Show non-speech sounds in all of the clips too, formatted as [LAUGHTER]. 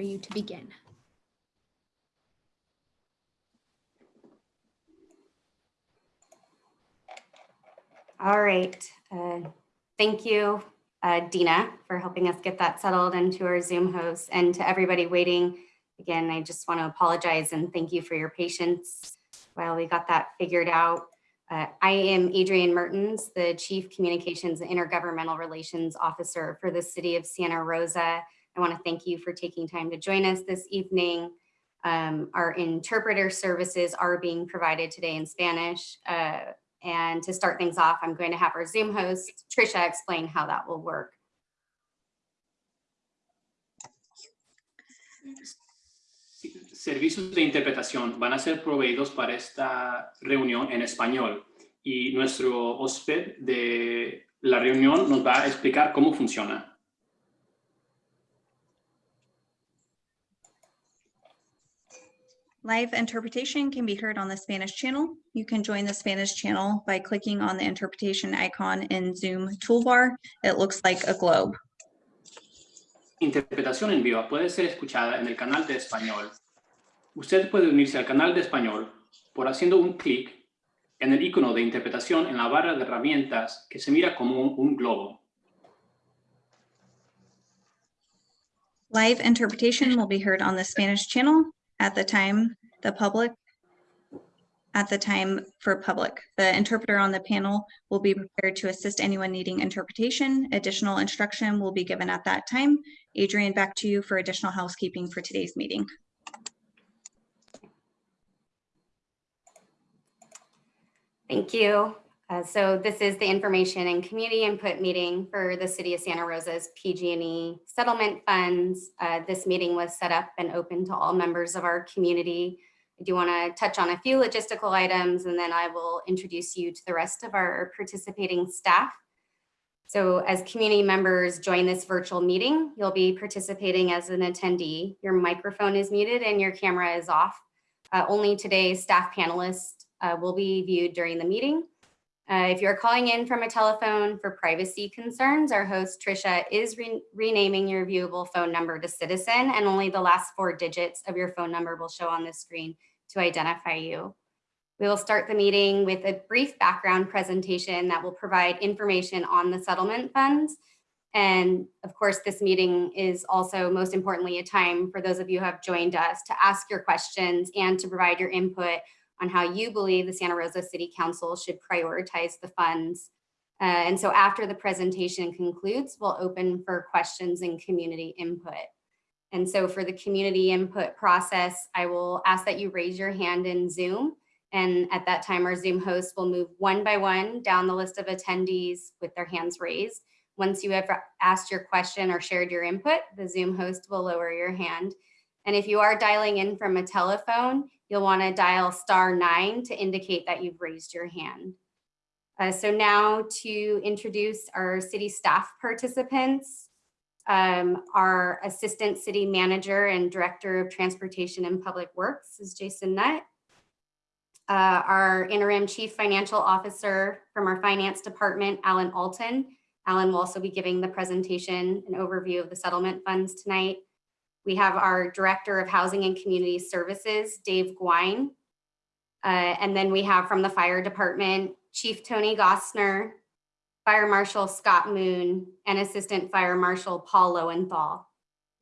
you to begin. All right. Uh, Thank you, uh, Dina, for helping us get that settled into our Zoom host and to everybody waiting. Again, I just want to apologize and thank you for your patience while we got that figured out. Uh, I am Adrienne Mertens, the Chief Communications and Intergovernmental Relations Officer for the City of Santa Rosa. I want to thank you for taking time to join us this evening. Um, our interpreter services are being provided today in Spanish. Uh, and to start things off, I'm going to have our Zoom host, Trisha, explain how that will work. Servicios de interpretación van a ser proveídos para esta reunión en español y nuestro huésped de la reunión nos va a explicar cómo funciona. Live interpretation can be heard on the Spanish channel. You can join the Spanish channel by clicking on the interpretation icon in Zoom toolbar. It looks like a globe. Interpretación en vivo puede ser escuchada en el canal de español. Usted puede unirse al canal de español por haciendo un clic en el icono de interpretación en la barra de herramientas que se mira como un, un globo. Live interpretation will be heard on the Spanish channel at the time the public at the time for public. The interpreter on the panel will be prepared to assist anyone needing interpretation. Additional instruction will be given at that time. Adrian, back to you for additional housekeeping for today's meeting. Thank you. Uh, so this is the information and community input meeting for the City of Santa Rosa's PG&E settlement funds. Uh, this meeting was set up and open to all members of our community. I do want to touch on a few logistical items and then I will introduce you to the rest of our participating staff. So as community members join this virtual meeting, you'll be participating as an attendee. Your microphone is muted and your camera is off. Uh, only today's staff panelists uh, will be viewed during the meeting. Uh, if you're calling in from a telephone for privacy concerns, our host Trisha is re renaming your viewable phone number to citizen and only the last four digits of your phone number will show on the screen to identify you. We will start the meeting with a brief background presentation that will provide information on the settlement funds. And of course, this meeting is also most importantly a time for those of you who have joined us to ask your questions and to provide your input on how you believe the Santa Rosa City Council should prioritize the funds. Uh, and so after the presentation concludes, we'll open for questions and community input. And so for the community input process, I will ask that you raise your hand in Zoom. And at that time, our Zoom host will move one by one down the list of attendees with their hands raised. Once you have asked your question or shared your input, the Zoom host will lower your hand. And if you are dialing in from a telephone, you'll want to dial star nine to indicate that you've raised your hand. Uh, so now to introduce our city staff participants, um, our assistant city manager and director of transportation and public works is Jason Nutt. Uh, our interim chief financial officer from our finance department, Alan Alton. Alan will also be giving the presentation an overview of the settlement funds tonight. We have our Director of Housing and Community Services, Dave Gouin. Uh, and then we have from the Fire Department, Chief Tony Gossner, Fire Marshal Scott Moon, and Assistant Fire Marshal Paul Lowenthal.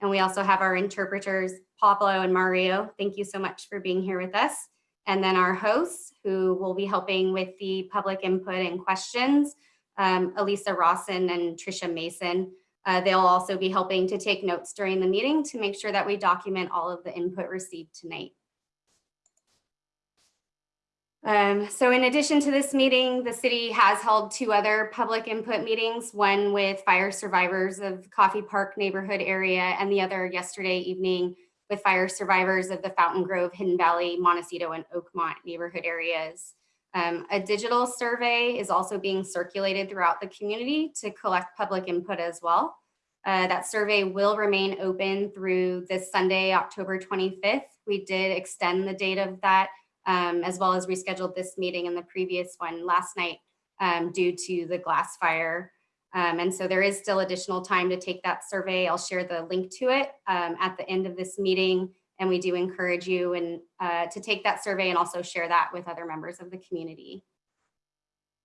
And we also have our interpreters, Pablo and Mario. Thank you so much for being here with us. And then our hosts who will be helping with the public input and questions, um, Elisa Rawson and Trisha Mason. Uh, they'll also be helping to take notes during the meeting to make sure that we document all of the input received tonight. Um, so in addition to this meeting, the city has held two other public input meetings, one with fire survivors of Coffey Park neighborhood area and the other yesterday evening with fire survivors of the Fountaingrove, Hidden Valley, Montecito, and Oakmont neighborhood areas. Um, a digital survey is also being circulated throughout the community to collect public input as well. Uh, that survey will remain open through this Sunday, October 25th. We did extend the date of that um, as well as rescheduled this meeting and the previous one last night um, due to the glass fire. Um, and so there is still additional time to take that survey. I'll share the link to it um, at the end of this meeting. And we do encourage you and uh, to take that survey and also share that with other members of the community.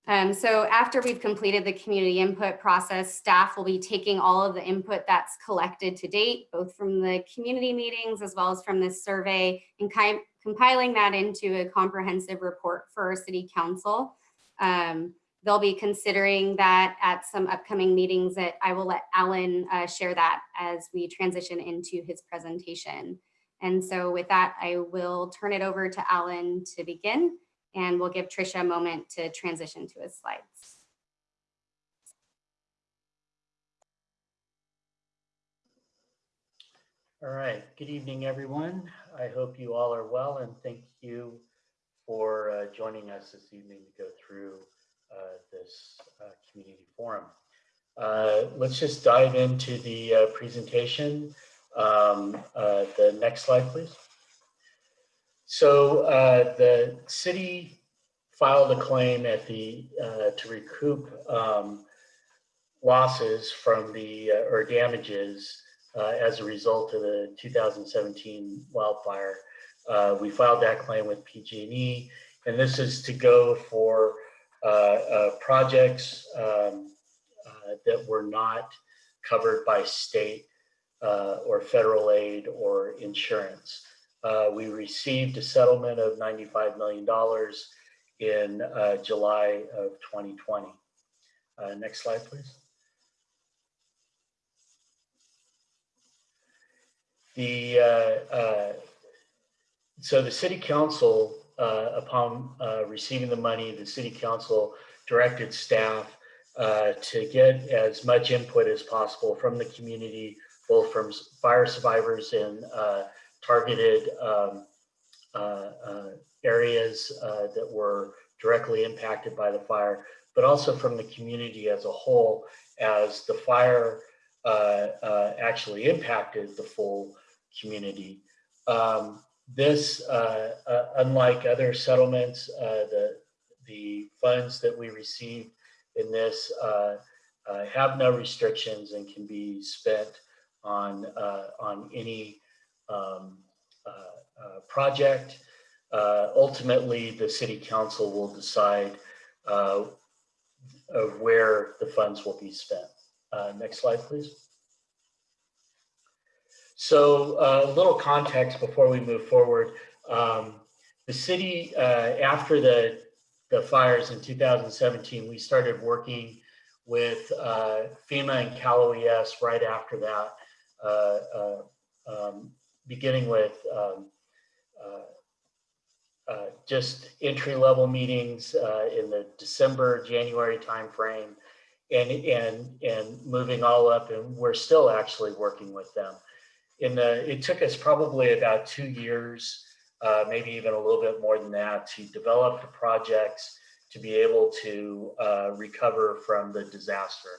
Um, so after we've completed the community input process, staff will be taking all of the input that's collected to date, both from the community meetings as well as from this survey and kind compiling that into a comprehensive report for city council. Um, they'll be considering that at some upcoming meetings that I will let Alan uh, share that as we transition into his presentation. And so with that, I will turn it over to Alan to begin and we'll give Trisha a moment to transition to his slides. All right, good evening, everyone. I hope you all are well and thank you for uh, joining us this evening to go through uh, this uh, community forum. Uh, let's just dive into the uh, presentation. Um, uh, the next slide, please. So the city filed a claim at the to recoup um, losses from the or damages uh, as a result of the 2017 wildfire. Uh, we filed that claim with PG&E, and this is to go for uh, projects um, that were not covered by state or federal aid or insurance. Uh, we received a settlement of $95 million in uh, July of 2020. Uh, next slide, please. The uh, uh, so the city council, uh, upon receiving the money, the city council directed staff to get as much input as possible from the community, both from fire survivors and targeted um, uh, uh, areas uh, that were directly impacted by the fire, but also from the community as a whole as the fire actually impacted the full community. Um, this, uh, uh, unlike other settlements, uh, the, the funds that we receive in this have no restrictions and can be spent on, on any um, uh, uh, project. Uh, ultimately, the city council will decide of where the funds will be spent. next slide, please. So a little context before we move forward. Um, the city, uh, after the, the fires in 2017, we started working with uh, FEMA and Cal OES right after that, uh, um, beginning with um, uh, uh, just entry level meetings uh, in the December, January timeframe and, and, and moving all up and we're still actually working with them. In the, it took us probably about two years, uh, maybe even a little bit more than that to develop the projects to be able to uh, recover from the disaster.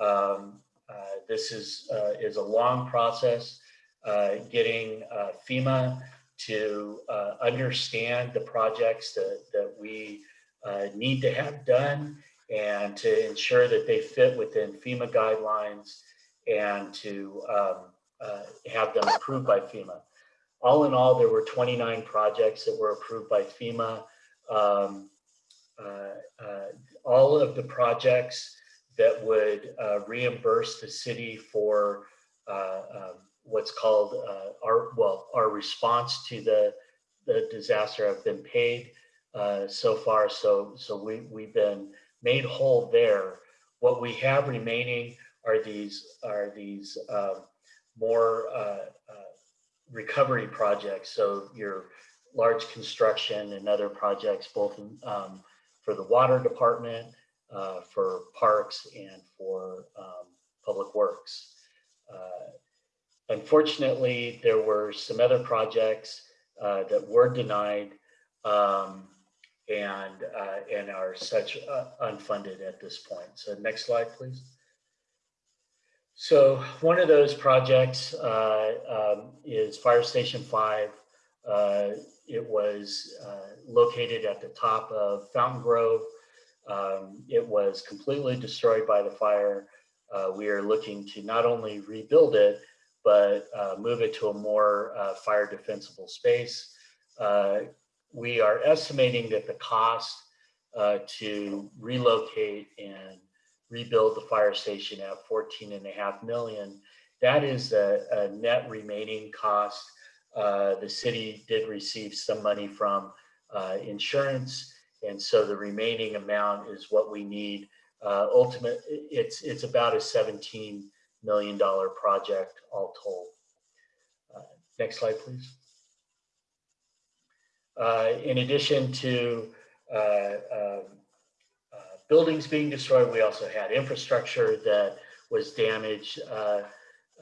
Um, uh, this is, is a long process. Uh, getting uh, FEMA to uh, understand the projects that, that we need to have done and to ensure that they fit within FEMA guidelines and to um, uh, have them approved by FEMA. All in all, there were 29 projects that were approved by FEMA. Um, uh, uh, all of the projects that would reimburse the city for um, what's called uh, our well our response to the the disaster have been paid uh, so far. So so we we've been made whole there. What we have remaining are these are these um, more uh, uh, recovery projects. So your large construction and other projects, both in, um, for the water department, uh, for parks, and for um, public works. Uh, Unfortunately, there were some other projects uh, that were denied um, and, uh, and are such uh, unfunded at this point. So next slide, please. So one of those projects uh, um, is Fire Station 5. Uh, it was uh, located at the top of Fountaingrove. Um, It was completely destroyed by the fire. Uh, We are looking to not only rebuild it, but uh, move it to a more uh, fire defensible space. We are estimating that the cost to relocate and rebuild the fire station at 14 and a half million. That is a, a net remaining cost. Uh, the city did receive some money from uh, insurance. And so the remaining amount is what we need. Uh, ultimate, it's, it's about a $17 million project all told. Uh, Next slide, please. Uh, in addition to uh, um, buildings being destroyed, we also had infrastructure that was damaged. Uh,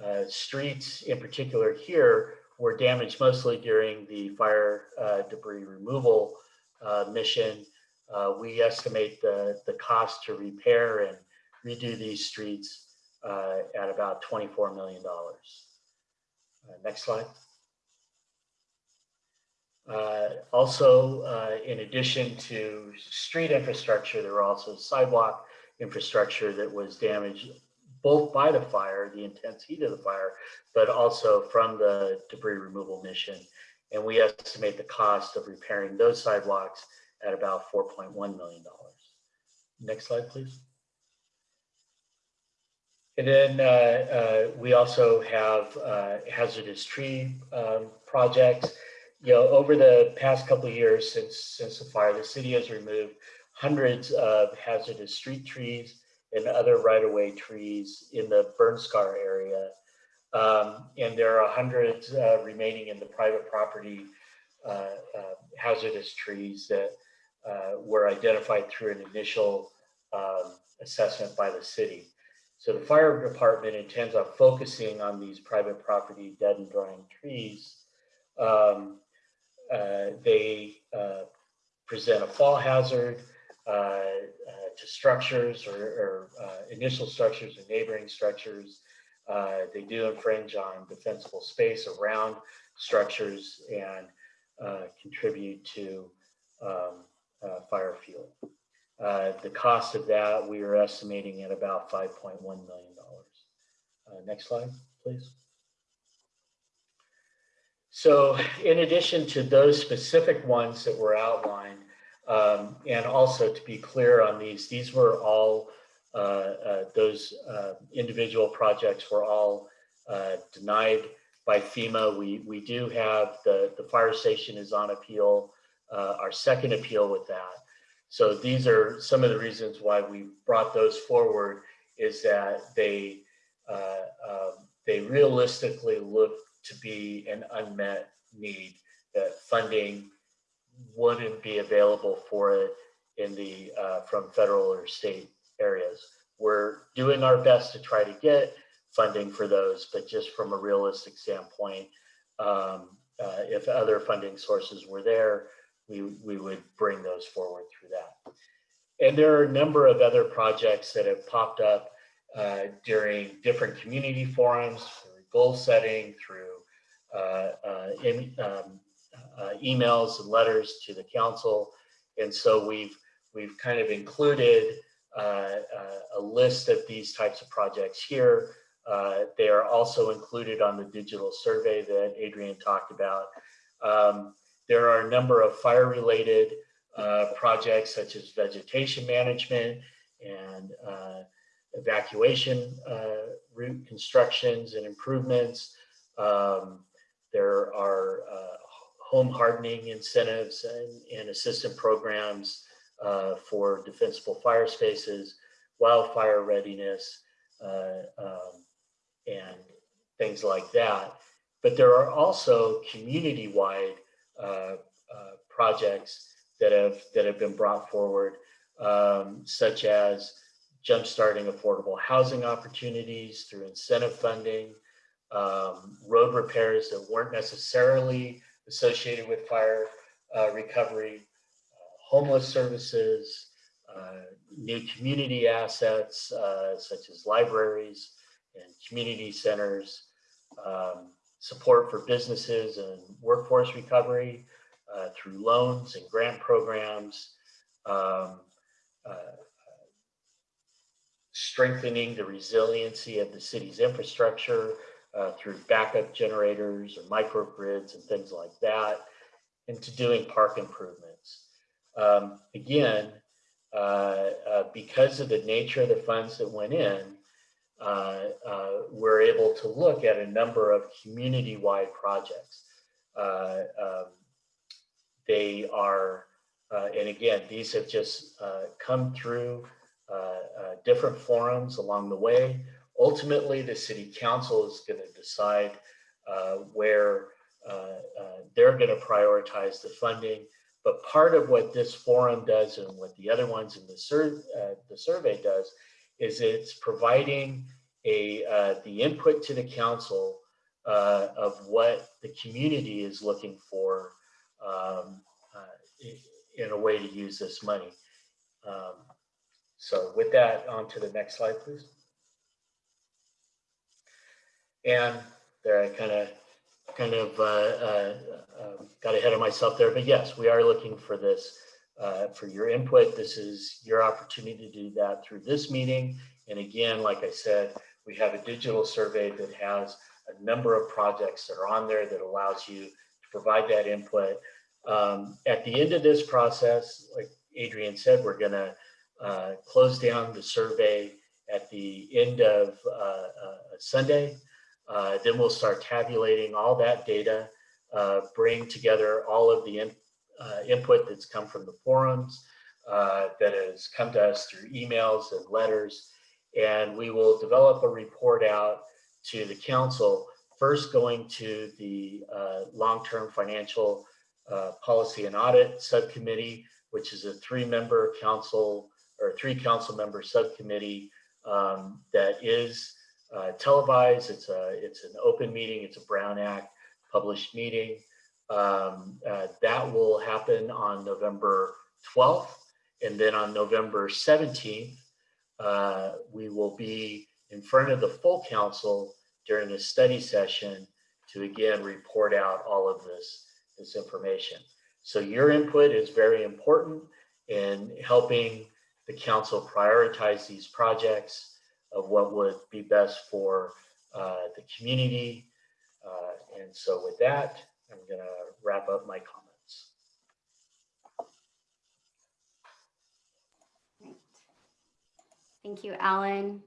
uh, streets in particular here were damaged mostly during the fire uh, debris removal uh, mission. Uh, we estimate the, the cost to repair and redo these streets at about $24 million. Next slide. Uh, Also, uh, in addition to street infrastructure, there were also sidewalk infrastructure that was damaged both by the fire, the intense heat of the fire, but also from the debris removal mission. And we estimate the cost of repairing those sidewalks at about $4.1 million. Next slide, please. And then uh, uh, we also have uh, hazardous tree um, projects. You know, over the past couple of years since since the fire, the city has removed hundreds of hazardous street trees and other right-of-way trees in the burn scar area. Um, and there are hundreds uh, remaining in the private property uh, uh, hazardous trees that uh, were identified through an initial um, assessment by the city. So the fire department intends on focusing on these private property dead and dying trees. Um, they uh, present a fall hazard uh, uh, to structures or, or uh, initial structures and neighboring structures. Uh, they do infringe on defensible space around structures and uh, contribute to um, uh, fire fuel. Uh, the cost of that we are estimating at about $5.1 million. Uh, next slide, please. So in addition to those specific ones that were outlined, um, and also to be clear on these, these were all, uh, uh, those uh, individual projects were all uh, denied by FEMA. We, we do have the, the fire station is on appeal, uh, our second appeal with that. So these are some of the reasons why we brought those forward is that they, uh, um, they realistically look to be an unmet need that funding wouldn't be available for it in the, uh, from federal or state areas. We're doing our best to try to get funding for those, but just from a realistic standpoint, um, uh, if other funding sources were there, we, we would bring those forward through that. And there are a number of other projects that have popped up uh, during different community forums, through goal setting, through in, um, uh, emails and letters to the council. And so we've, we've kind of included uh, uh, a list of these types of projects here. Uh, they are also included on the digital survey that Adrian talked about. Um, there are a number of fire-related uh, projects such as vegetation management and uh, evacuation uh, route constructions and improvements. Um, there are uh, home hardening incentives and, and assistance programs uh, for defensible fire spaces, wildfire readiness, uh, um, and things like that. But there are also community-wide uh, uh, projects that have that have been brought forward, um, such as jumpstarting affordable housing opportunities through incentive funding, um, road repairs that weren't necessarily associated with fire uh, recovery, uh, homeless services, uh, new community assets uh, such as libraries and community centers, um, support for businesses and workforce recovery uh, through loans and grant programs, um, uh, strengthening the resiliency of the city's infrastructure uh, through backup generators or microgrids and things like that, and to doing park improvements. Um, again, uh, uh, because of the nature of the funds that went in, uh, uh, we're able to look at a number of community-wide projects. Uh, um, they are, and again, these have just come through different forums along the way. Ultimately, the city council is going to decide uh, where uh, uh, they're going to prioritize the funding. But part of what this forum does and what the other ones in the, sur uh, the survey does is it's providing a uh, the input to the council of what the community is looking for um, in a way to use this money. Um, so with that, on to the next slide, please. And there I kind of kind of uh, uh, got ahead of myself there, but yes, we are looking for this uh, for your input. This is your opportunity to do that through this meeting. And again, like I said, we have a digital survey that has a number of projects that are on there that allows you to provide that input. Um, at the end of this process, like Adrian said, we're gonna uh, close down the survey at the end of uh, uh, Sunday. Uh, then we'll start tabulating all that data, uh, bring together all of the in, uh, input that's come from the forums, uh, that has come to us through emails and letters, and we will develop a report out to the council, first going to the uh, long-term financial uh, policy and audit subcommittee, which is a three-member council or three council member subcommittee um, that is uh, televised. It's a it's an open meeting. It's a Brown Act published meeting. Um, uh, that will happen on November 12th, and then on November 17th, uh, we will be in front of the full council during a study session to again report out all of this this information. So your input is very important in helping the council prioritize these projects of what would be best for uh, the community. Uh, and so with that, I'm going to wrap up my comments. Thank you, Alan.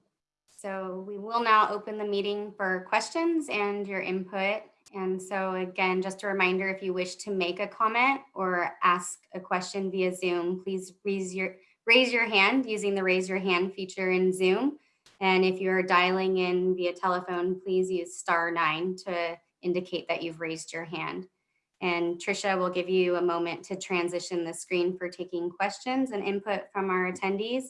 So we will now open the meeting for questions and your input. And so again, just a reminder, if you wish to make a comment or ask a question via Zoom, please raise your, raise your hand using the raise your hand feature in Zoom. And if you're dialing in via telephone, please use star nine to indicate that you've raised your hand. And Trisha will give you a moment to transition the screen for taking questions and input from our attendees.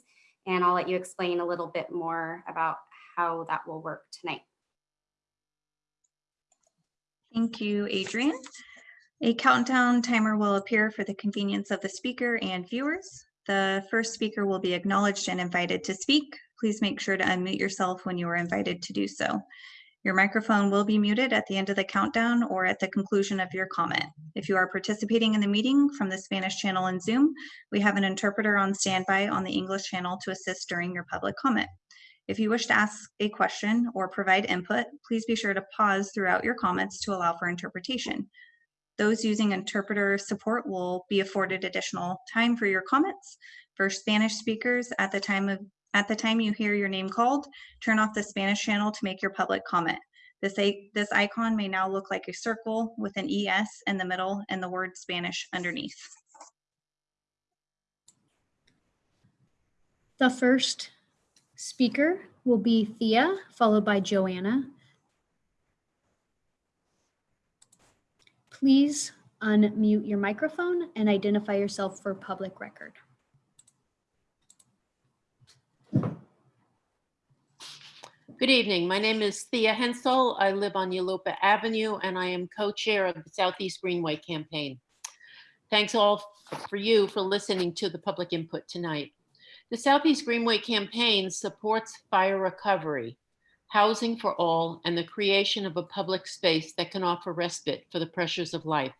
And I'll let you explain a little bit more about how that will work tonight. Thank you, Adrian. A countdown timer will appear for the convenience of the speaker and viewers. The first speaker will be acknowledged and invited to speak. Please make sure to unmute yourself when you are invited to do so. Your microphone will be muted at the end of the countdown or at the conclusion of your comment. If you are participating in the meeting from the Spanish channel in Zoom, we have an interpreter on standby on the English channel to assist during your public comment. If you wish to ask a question or provide input, please be sure to pause throughout your comments to allow for interpretation. Those using interpreter support will be afforded additional time for your comments. For Spanish speakers, at the time of at the time you hear your name called, turn off the Spanish channel to make your public comment. This, this icon may now look like a circle with an ES in the middle and the word Spanish underneath. The first speaker will be Thea, followed by Joanna. Please unmute your microphone and identify yourself for public record. Good evening. My name is Thea Hensel. I live on Yulupa Avenue and I am co-chair of the Southeast Greenway campaign. Thanks all for you for listening to the public input tonight. The Southeast Greenway campaign supports fire recovery, housing for all, and the creation of a public space that can offer respite for the pressures of life.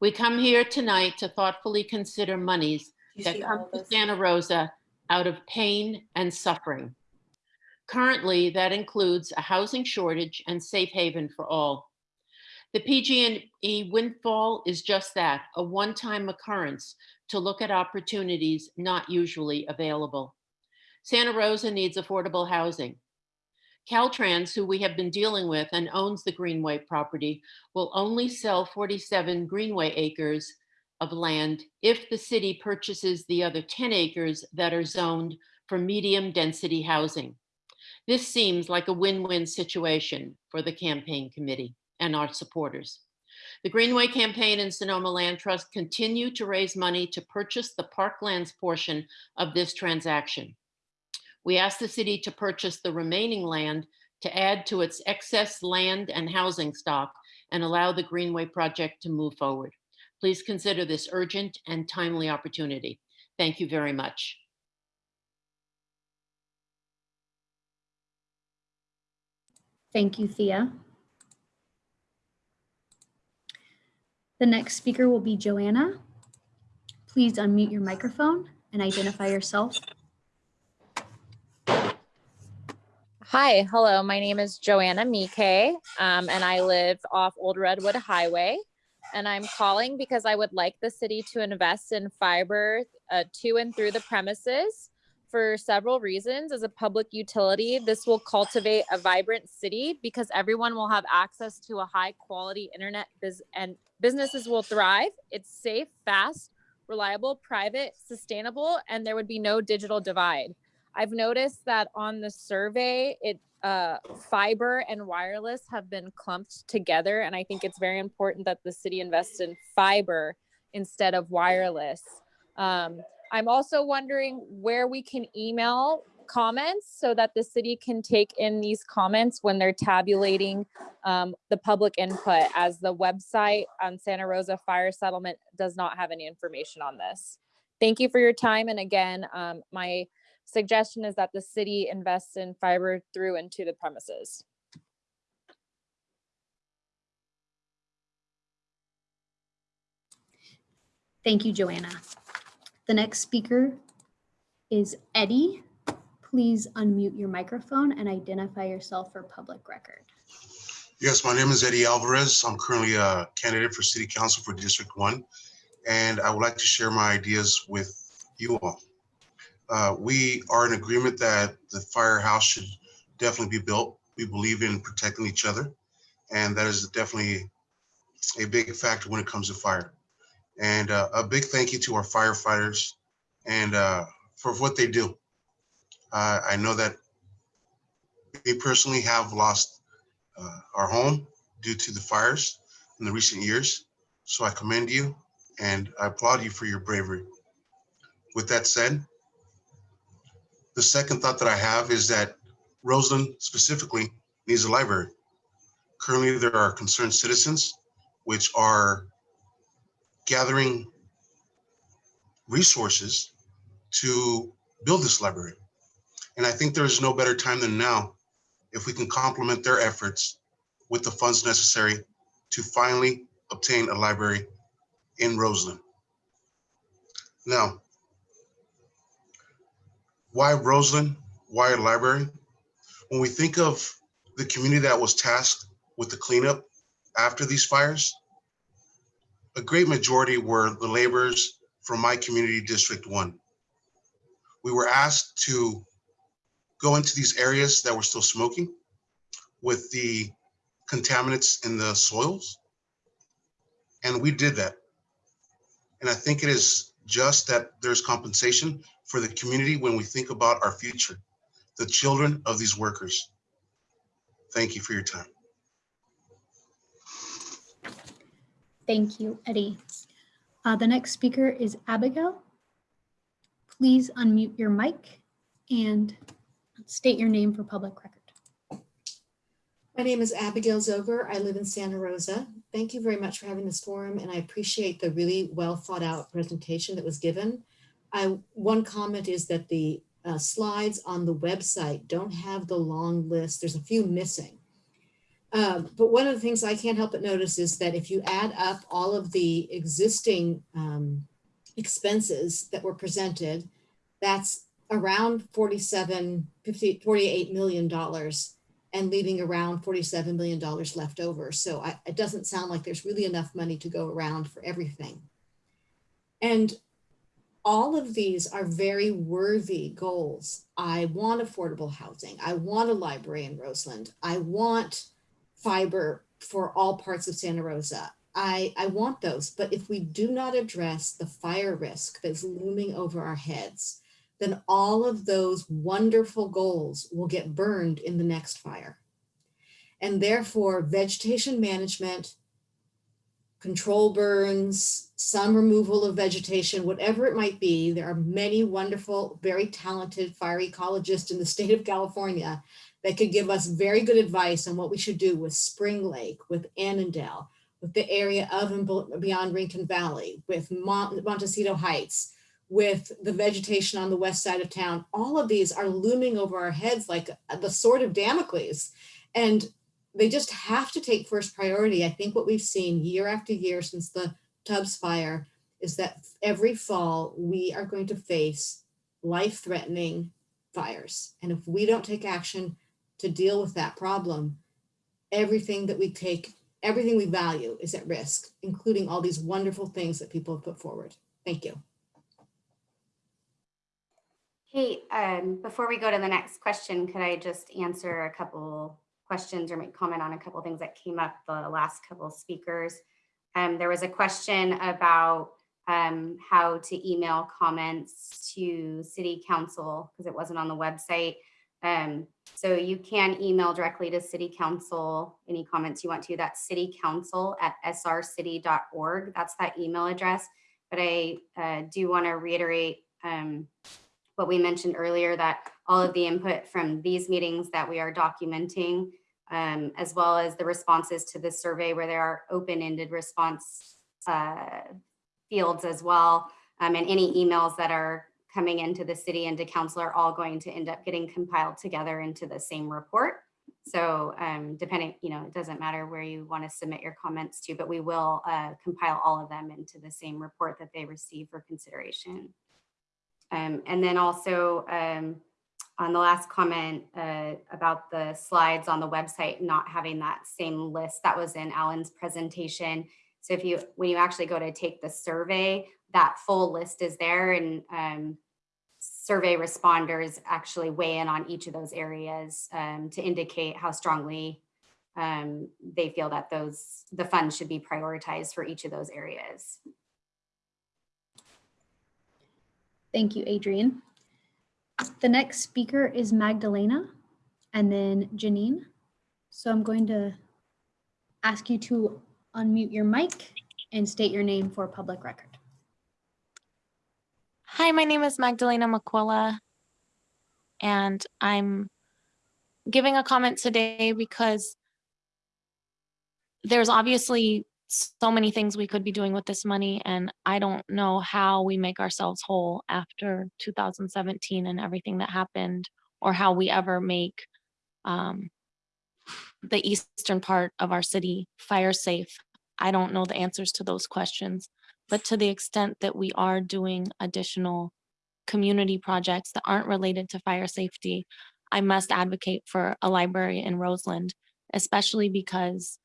We come here tonight to thoughtfully consider monies that come to Santa Rosa out of pain and suffering. Currently, that includes a housing shortage and safe haven for all. The PG&E windfall is just that, a one-time occurrence to look at opportunities not usually available. Santa Rosa needs affordable housing. Caltrans, who we have been dealing with and owns the Greenway property, will only sell 47 Greenway acres of land if the city purchases the other 10 acres that are zoned for medium density housing. This seems like a win-win situation for the campaign committee and our supporters. The Greenway campaign and Sonoma Land Trust continue to raise money to purchase the parklands portion of this transaction. We ask the city to purchase the remaining land to add to its excess land and housing stock and allow the Greenway project to move forward. Please consider this urgent and timely opportunity. Thank you very much. Thank you, Thea. The next speaker will be Joanna. Please unmute your microphone and identify yourself. Hi, hello. My name is Joanna Mike, um, and I live off Old Redwood Highway. And I'm calling because I would like the city to invest in fiber uh, to and through the premises for several reasons. As a public utility, this will cultivate a vibrant city because everyone will have access to a high quality internet biz- and businesses will thrive. It's safe, fast, reliable, private, sustainable, and there would be no digital divide. I've noticed that on the survey, it uh, fiber and wireless have been clumped together, and I think it's very important that the city invests in fiber instead of wireless. Um, I'm also wondering where we can email comments so that the city can take in these comments when they're tabulating um, the public input as the website on Santa Rosa Fire Settlement does not have any information on this. Thank you for your time. And again, um, my suggestion is that the city invests in fiber through and to the premises. Thank you, Joanna. The next speaker is Eddie. Please unmute your microphone and identify yourself for public record. Yes, my name is Eddie Alvarez. I'm currently a candidate for City Council for District One, and I would like to share my ideas with you all. Uh, we are in agreement that the firehouse should definitely be built. We believe in protecting each other, and that is definitely a big factor when it comes to fire. And uh, a big thank you to our firefighters and uh, for what they do. Uh, I know that we personally have lost uh, our home due to the fires in the recent years. So I commend you and I applaud you for your bravery. With that said, the second thought that I have is that Roseland specifically needs a library. Currently, there are concerned citizens which are gathering resources to build this library. And I think there's no better time than now if we can complement their efforts with the funds necessary to finally obtain a library in Roseland. Now, why Roseland? Why a library? When we think of the community that was tasked with the cleanup after these fires, a great majority were the laborers from my community, District 1. We were asked to go into these areas that were still smoking with the contaminants in the soils. And we did that. And I think it is just that there's compensation for the community when we think about our future, the children of these workers. Thank you for your time. Thank you, Eddie. Uh, the next speaker is Abigail. Please unmute your mic and state your name for public record. My name is Abigail Zoger. I live in Santa Rosa. Thank you very much for having this forum and I appreciate the really well thought out presentation that was given. I, one comment is that the uh, slides on the website don't have the long list. There's a few missing. Um, but one of the things I can't help but notice is that if you add up all of the existing um, expenses that were presented, that's around 47, 50, 48 million dollars and leaving around $47 million left over. So I, it doesn't sound like there's really enough money to go around for everything. And all of these are very worthy goals. I want affordable housing. I want a library in Roseland. I want fiber for all parts of Santa Rosa. I, I want those, but if we do not address the fire risk that's looming over our heads, then all of those wonderful goals will get burned in the next fire. And therefore, vegetation management, control burns, some removal of vegetation, whatever it might be, there are many wonderful, very talented fire ecologists in the state of California that could give us very good advice on what we should do with Spring Lake, with Annadel, with the area of and beyond Rincon Valley, with Mont Montecito Heights, with the vegetation on the west side of town. All of these are looming over our heads like the sword of Damocles. And they just have to take first priority. I think what we've seen year after year since the Tubbs fire is that every fall we are going to face life-threatening fires. And if we don't take action to deal with that problem, everything that we take, everything we value is at risk, including all these wonderful things that people have put forward. Thank you. Kate, um, before we go to the next question, could I just answer a couple questions or make comment on a couple things that came up the last couple speakers? Um, there was a question about um, how to email comments to city council because it wasn't on the website. Um, so you can email directly to city council, any comments you want to, that's citycouncil at srcity.org. That's that email address. But I uh, do want to reiterate um, what we mentioned earlier, that all of the input from these meetings that we are documenting, um, as well as the responses to the survey where there are open-ended response uh, fields as well, um, and any emails that are coming into the city and to council are all going to end up getting compiled together into the same report. So um, depending, you know, it doesn't matter where you want to submit your comments to, but we will uh, compile all of them into the same report that they receive for consideration. Um, and then also um, on the last comment uh, about the slides on the website not having that same list that was in Alan's presentation. So if you, when you actually go to take the survey, that full list is there and um, survey responders actually weigh in on each of those areas um, to indicate how strongly um, they feel that those the funds should be prioritized for each of those areas. Thank you, Adrian. The next speaker is Magdalena and then Janine. So I'm going to ask you to unmute your mic and state your name for public record. Hi, my name is Magdalena McQuilla, and I'm giving a comment today because there's obviously so many things we could be doing with this money, and I don't know how we make ourselves whole after 2017 and everything that happened, or how we ever make um, the eastern part of our city fire safe. I don't know the answers to those questions. But to the extent that we are doing additional community projects that aren't related to fire safety, I must advocate for a library in Roseland, especially because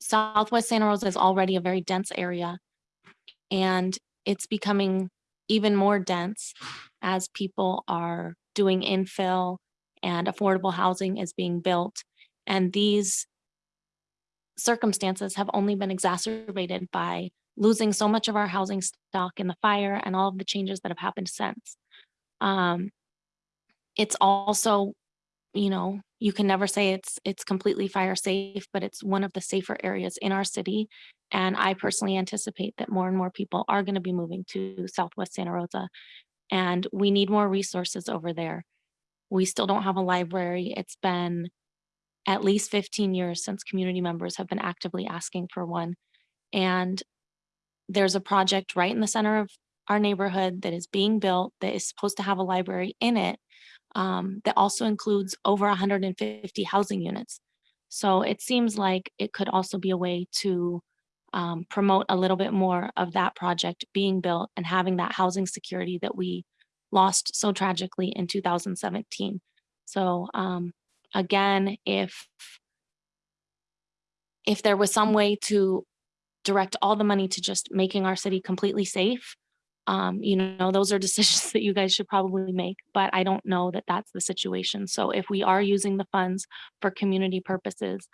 Southwest Santa Rosa is already a very dense area and it's becoming even more dense as people are doing infill and affordable housing is being built. And these circumstances have only been exacerbated by losing so much of our housing stock in the fire and all of the changes that have happened since. Um, it's also, you know, you can never say it's it's completely fire safe, but it's one of the safer areas in our city. And I personally anticipate that more and more people are going to be moving to Southwest Santa Rosa. And we need more resources over there. We still don't have a library. It's been at least 15 years since community members have been actively asking for one. And there's a project right in the center of our neighborhood that is being built that is supposed to have a library in it um, that also includes over 150 housing units. So it seems like it could also be a way to um, promote a little bit more of that project being built and having that housing security that we lost so tragically in 2017. So um, again, if if there was some way to direct all the money to just making our city completely safe, um, you know, those are decisions [LAUGHS] that you guys should probably make, but I don't know that that's the situation. So if we are using the funds for community purposes,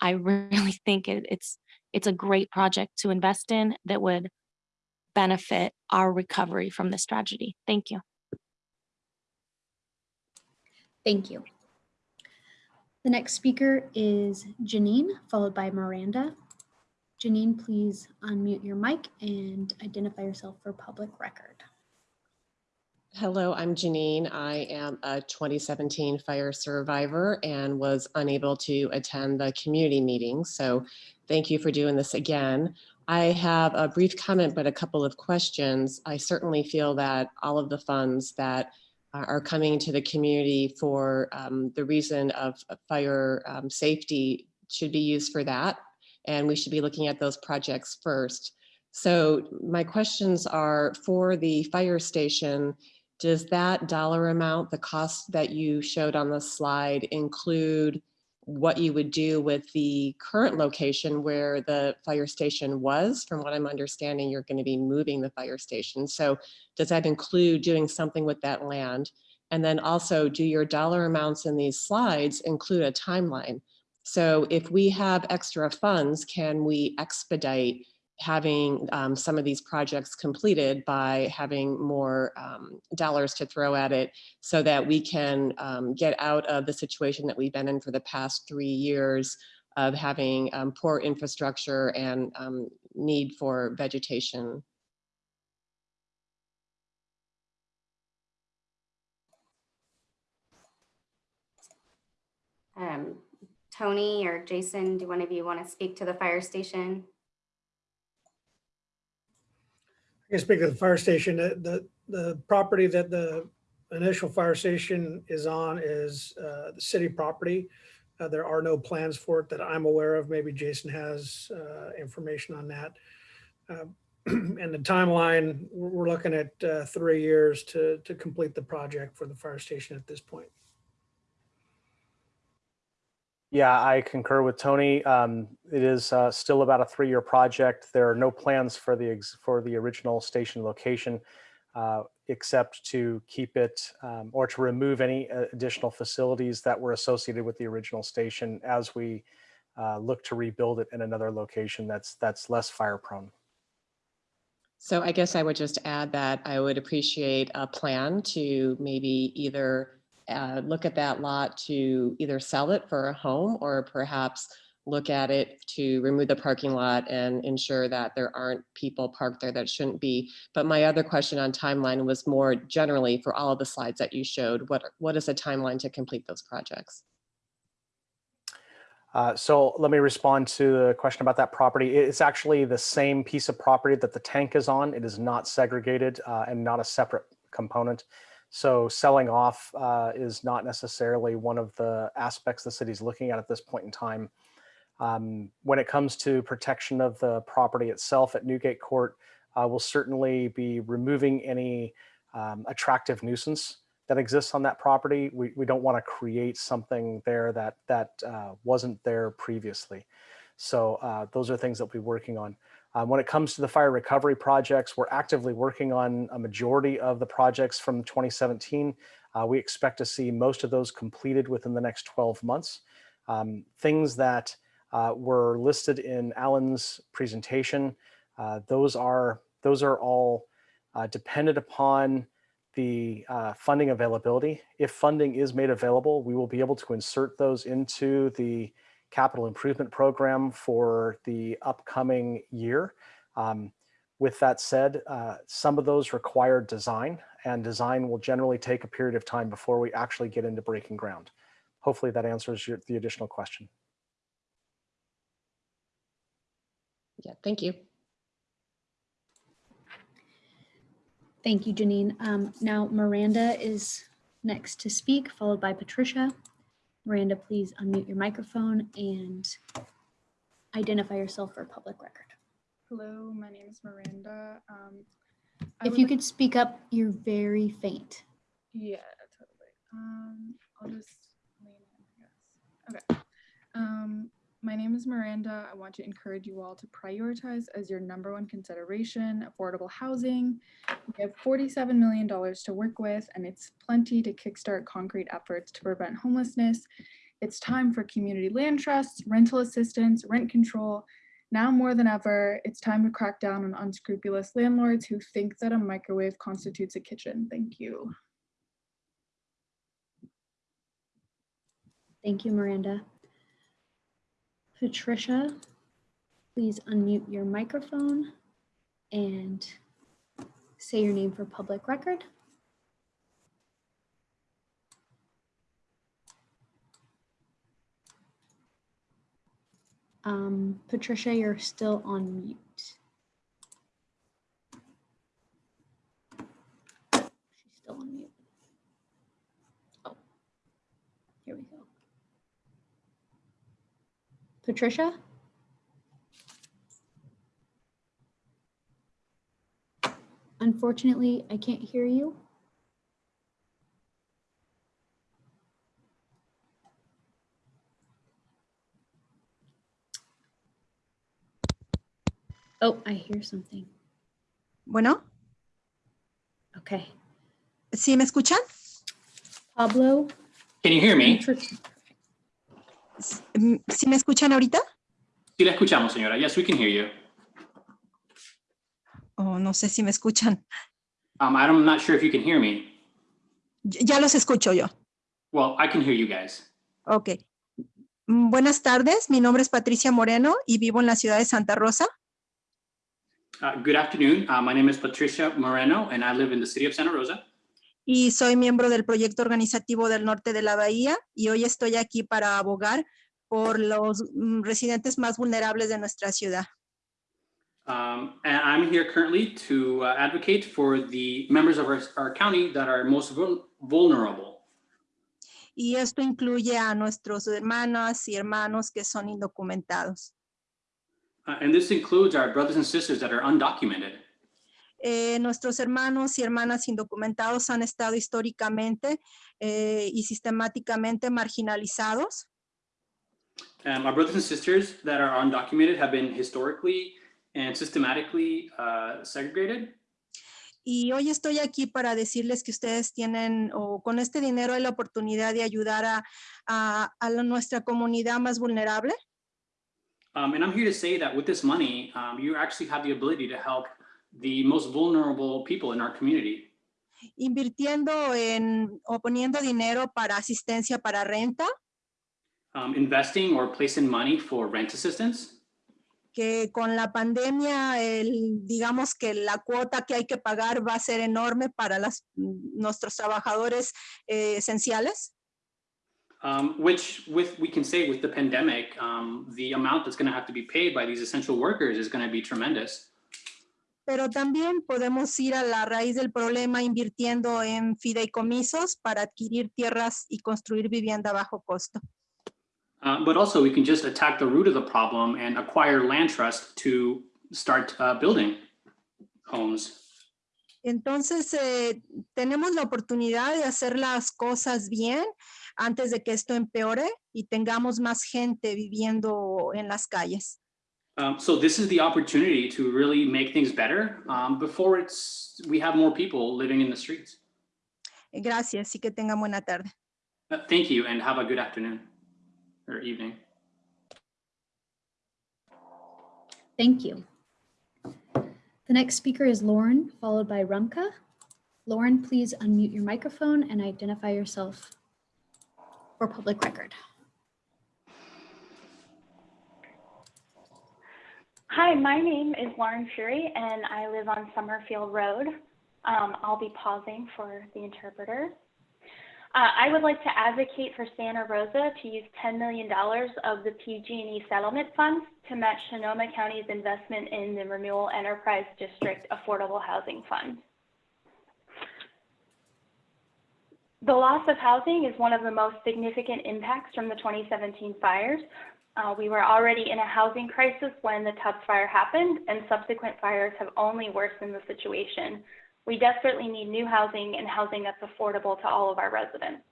I [LAUGHS] really think it, it's it's a great project to invest in that would benefit our recovery from this tragedy. Thank you. Thank you. The next speaker is Janine, followed by Miranda. Janine, please unmute your mic and identify yourself for public record. Hello, I'm Janine. I am a 2017 fire survivor and was unable to attend the community meeting. So thank you for doing this again. I have a brief comment, but a couple of questions. I certainly feel that all of the funds that are coming to the community for um, the reason of fire um, safety should be used for that. And we should be looking at those projects first. So my questions are for the fire station, does that dollar amount, the cost that you showed on the slide include what you would do with the current location where the fire station was? From what I'm understanding, you're going to be moving the fire station. So does that include doing something with that land? And then also do your dollar amounts in these slides include a timeline? So if we have extra funds, can we expedite having um, some of these projects completed by having more um, dollars to throw at it so that we can um, get out of the situation that we've been in for the past three years of having um, poor infrastructure and um, need for vegetation. Um, Tony or Jason, do one of you want to speak to the fire station? I can speak to the fire station. The, the, the property that the initial fire station is on is uh, the city property. Uh, There are no plans for it that I'm aware of. Maybe Jason has uh, information on that. Uh, [CLEARS THROAT] And the timeline, we're we're looking at uh, three years to, to complete the project for the fire station at this point. Yeah, I concur with Tony. Um, it is uh, still about a three-year project. There are no plans for the for the original station location, uh, except to keep it um, or to remove any uh, additional facilities that were associated with the original station as we uh, look to rebuild it in another location that's that's less fire prone. So I guess I would just add that I would appreciate a plan to maybe either uh, look at that lot to either sell it for a home or perhaps look at it to remove the parking lot and ensure that there aren't people parked there that shouldn't be. But my other question on timeline was more generally for all of the slides that you showed, what, what is the timeline to complete those projects? Uh, so let me respond to the question about that property. It's actually the same piece of property that the tank is on. It is not segregated uh, and not a separate component. So selling off uh, is not necessarily one of the aspects the city's looking at at this point in time. Um, when it comes to protection of the property itself at Newgate Court, uh, we'll certainly be removing any um, attractive nuisance that exists on that property. We, we don't want to create something there that, that uh, wasn't there previously. So uh, those are things that we'll be working on. Um, when it comes to the fire recovery projects, we're actively working on a majority of the projects from 2017. Uh, we expect to see most of those completed within the next 12 months. Um, things that uh, were listed in Alan's presentation, uh, those are those are all uh, dependent upon the uh, funding availability. If funding is made available, we will be able to insert those into the capital improvement program for the upcoming year. Um, with that said, uh, some of those require design and design will generally take a period of time before we actually get into breaking ground. Hopefully that answers your, the additional question. Yeah, thank you. Thank you, Janine. Um, now Miranda is next to speak, followed by Patricia. Miranda, please unmute your microphone and identify yourself for public record. Hello, my name is Miranda. Um, If you like- could speak up, you're very faint. Yeah, totally. Um, I'll just lean in, I guess. Okay. Um, my name is Miranda. I want to encourage you all to prioritize as your number one consideration affordable housing. We have $47 million to work with, and it's plenty to kickstart concrete efforts to prevent homelessness. It's time for community land trusts, rental assistance, rent control. Now more than ever, it's time to crack down on unscrupulous landlords who think that a microwave constitutes a kitchen. Thank you. Thank you, Miranda. Patricia, please unmute your microphone and say your name for public record. Um, Patricia, you're still on mute. She's still on mute. Oh, here we go. Patricia? Unfortunately, I can't hear you. Oh, I hear something. Bueno, Okay. ¿sí me escuchan? Pablo? Can you hear me? Mm, ¿Sí me escuchan ahorita? Sí la escuchamos, señora. Yes, we can hear you. Oh, no sé si me escuchan. Um, I'm not sure if you can hear me. Ya ya los escucho yo. Well, I can hear you guys. Ok. Mm, Buenas tardes, mi nombre es Patricia Moreno y vivo en la ciudad de Santa Rosa. Uh, good afternoon. Uh, my name is Patricia Moreno, and I live in the city of Santa Rosa. Y soy miembro del proyecto organizativo del norte de la Bahía y hoy estoy aquí para abogar por los mm, residentes más vulnerables de nuestra ciudad. Um, and I'm here currently to uh, advocate for the members of our, our county that are most vul- vulnerable. Y esto incluye a nuestros hermanas y hermanos que son indocumentados. Uh, and this includes our brothers and sisters that are undocumented. Eh, nuestros hermanos y hermanas indocumentados han estado históricamente eh, y sistemáticamente marginalizados Um, our brothers and sisters that are undocumented have been historically and systematically uh, segregated. Y hoy estoy aquí para decirles que ustedes tienen, o con este dinero hay la oportunidad de ayudar a, a- a la- nuestra comunidad más vulnerable. Um, and I'm here to say that with this money, um, you actually have the ability to help the most vulnerable people in our community. invirtiendo en o poniendo dinero para asistencia para renta, Um, investing or placing money for rent assistance. que con la pandemia, el, digamos que la cuota que hay que pagar va a ser enorme para las, nuestros trabajadores eh, esenciales. Um, which with we can say with the pandemic, um, the amount that's going to have to be paid by these essential workers is going to be tremendous. Pero también podemos ir a la raíz del problema invirtiendo en fideicomisos para adquirir tierras y construir vivienda a bajo costo. Uh, but also we can just attack the root of the problem and acquire land trust to start uh, building homes. Entonces, eh, tenemos la oportunidad de hacer las cosas bien antes de que esto empeore y tengamos más gente viviendo en las calles. Um, so this is the opportunity to really make things better um, before it's we have more people living in the streets. Gracias y que tengan buena tarde. Uh, thank you and have a good afternoon or evening. Thank you. The next speaker is Lauren, followed by Rumka. Lauren, please unmute your microphone and identify yourself for public record. Hi, my name is Lauren Fury and I live on Summerfield Road. Um, I'll be pausing for the interpreter. Uh, I would like to advocate for Santa Rosa to use $10 million of the PG&E settlement funds to match Sonoma County's investment in the Renewal Enterprise District Affordable Housing Fund. The loss of housing is one of the most significant impacts from the 2017 fires. Uh, we were already in a housing crisis when the Tubbs fire happened, and subsequent fires have only worsened the situation. We desperately need new housing and housing that's affordable to all of our residents.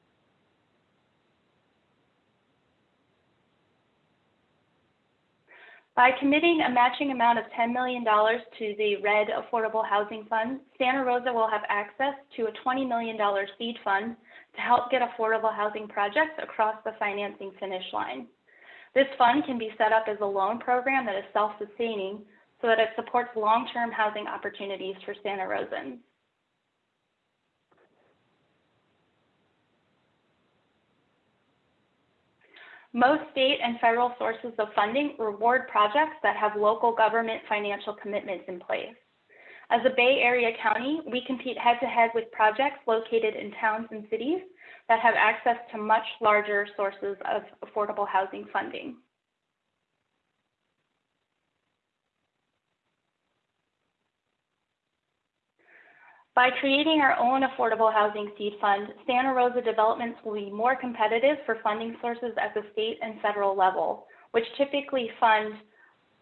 By committing a matching amount of $10 million to the RED Affordable Housing Fund, Santa Rosa will have access to a $20 million seed fund to help get affordable housing projects across the financing finish line. This fund can be set up as a loan program that is self-sustaining so that it supports long-term housing opportunities for Santa Rosans. Most state and federal sources of funding reward projects that have local government financial commitments in place. As a Bay Area county, we compete head-to-head with projects located in towns and cities that have access to much larger sources of affordable housing funding. By creating our own affordable housing seed fund, Santa Rosa developments will be more competitive for funding sources at the state and federal level, which typically fund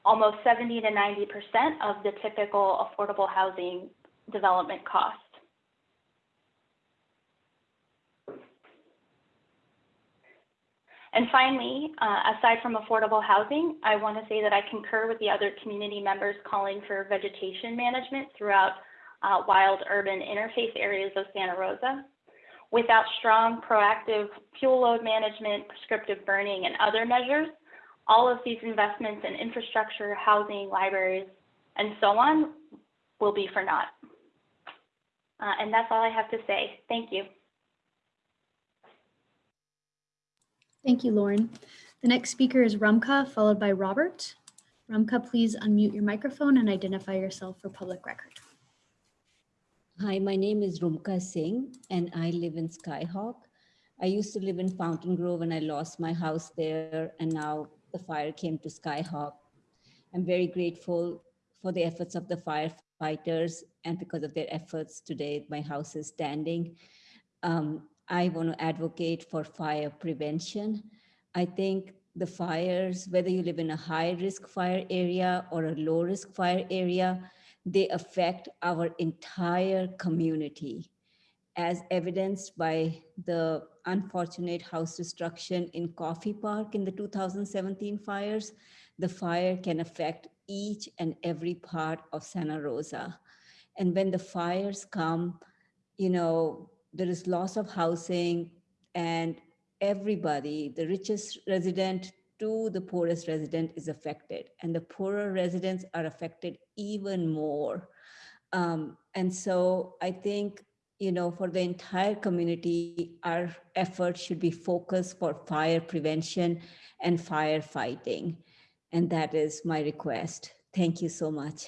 almost 70 to 90% of the typical affordable housing development cost. And finally, uh, aside from affordable housing, I want to say that I concur with the other community members calling for vegetation management throughout uh, wild urban interface areas of Santa Rosa. Without strong proactive fuel load management, prescriptive burning, and other measures, all of these investments in infrastructure, housing, libraries, and so on will be for naught. Uh, and that's all I have to say. Thank you. Thank you, Lauren. The next speaker is Rumka, followed by Robert. Rumka, please unmute your microphone and identify yourself for public record. Hi, my name is Rumka Singh and I live in Skyhawk. I used to live in Fountaingrove and I lost my house there and now the fire came to Skyhawk. I'm very grateful for the efforts of the firefighters and because of their efforts today, my house is standing. Um, I want to advocate for fire prevention. I think the fires, whether you live in a high risk fire area or a low risk fire area, they affect our entire community as evidenced by the unfortunate house destruction in Coffey Park in the 2017 fires, the fire can affect each and every part of Santa Rosa. And when the fires come, you know, there is loss of housing and everybody, the richest resident to the poorest resident is affected and the poorer residents are affected even more. Um, and so I think, you know, for the entire community, our efforts should be focused for fire prevention and firefighting. And that is my request. Thank you so much.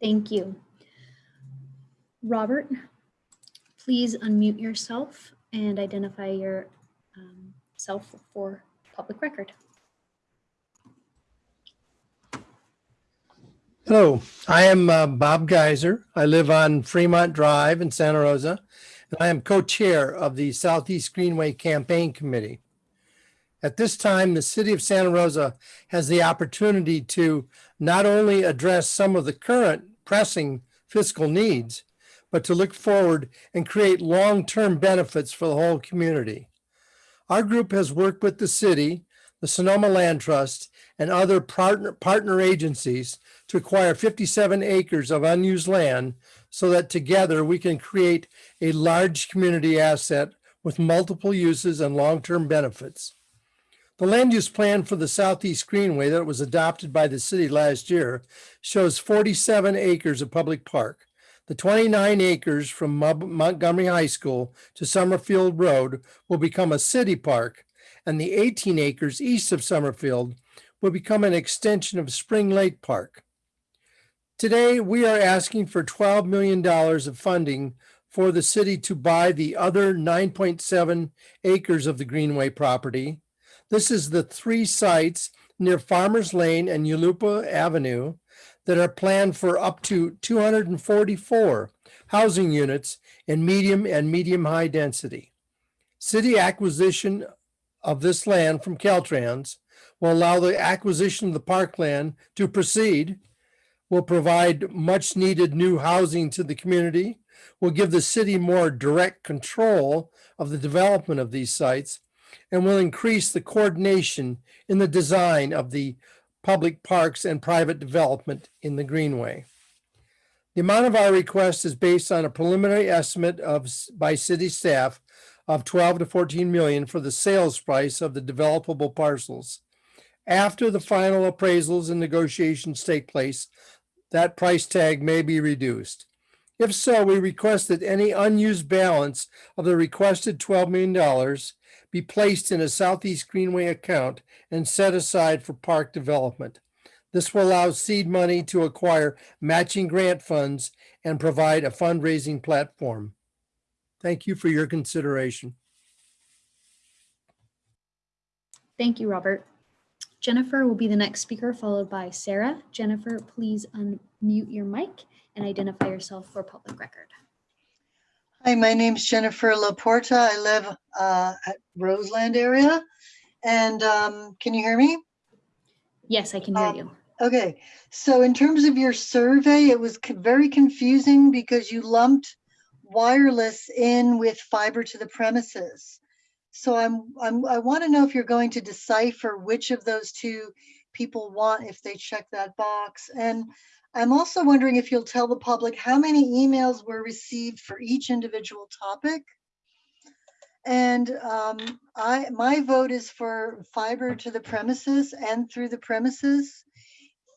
Thank you. Robert, please unmute yourself and identify yourself um, for public record. Hello, I am uh, Bob Geiser. I live on Fremont Drive in Santa Rosa, and I am co-chair of the Southeast Greenway Campaign Committee. At this time, the city of Santa Rosa has the opportunity to not only address some of the current pressing fiscal needs, but to look forward and create long-term benefits for the whole community. Our group has worked with the city, the Sonoma Land Trust, and other partner, partner agencies to acquire 57 acres of unused land so that together we can create a large community asset with multiple uses and long-term benefits. The land use plan for the Southeast Greenway that was adopted by the city last year shows 47 acres of public park. The 29 acres from Montgomery High School to Summerfield Road will become a city park, and the 18 acres east of Summerfield will become an extension of Spring Lake Park. Today, we are asking for $12 million of funding for the city to buy the other 9.7 acres of the Greenway property. This is the three sites near Farmers Lane and Yulupa Avenue that are planned for up to 244 housing units in medium and medium high density. City acquisition of this land from Caltrans will allow the acquisition of the parkland to proceed, will provide much needed new housing to the community, will give the city more direct control of the development of these sites, and will increase the coordination in the design of the public parks and private development in the Greenway. The amount of our request is based on a preliminary estimate of, by city staff of 12 to 14 million for the sales price of the developable parcels. After the final appraisals and negotiations take place, that price tag may be reduced. If so, we request that any unused balance of the requested $12 million be placed in a Southeast Greenway account and set aside for park development. This will allow seed money to acquire matching grant funds and provide a fundraising platform. Thank you for your consideration. Thank you, Robert. Jennifer will be the next speaker, followed by Sarah. Jennifer, please unmute your mic and identify yourself for public record. Hi, my name is Jennifer Laporta. I live uh, at Roseland area. And um, can you hear me? Yes, I can hear you. Okay, so in terms of your survey, it was very confusing because you lumped wireless in with fiber to the premises. So I'm, I'm, I want to know if you're going to decipher which of those two people want if they check that box. And I'm also wondering if you'll tell the public how many emails were received for each individual topic. And um, I, my vote is for fiber to the premises and through the premises.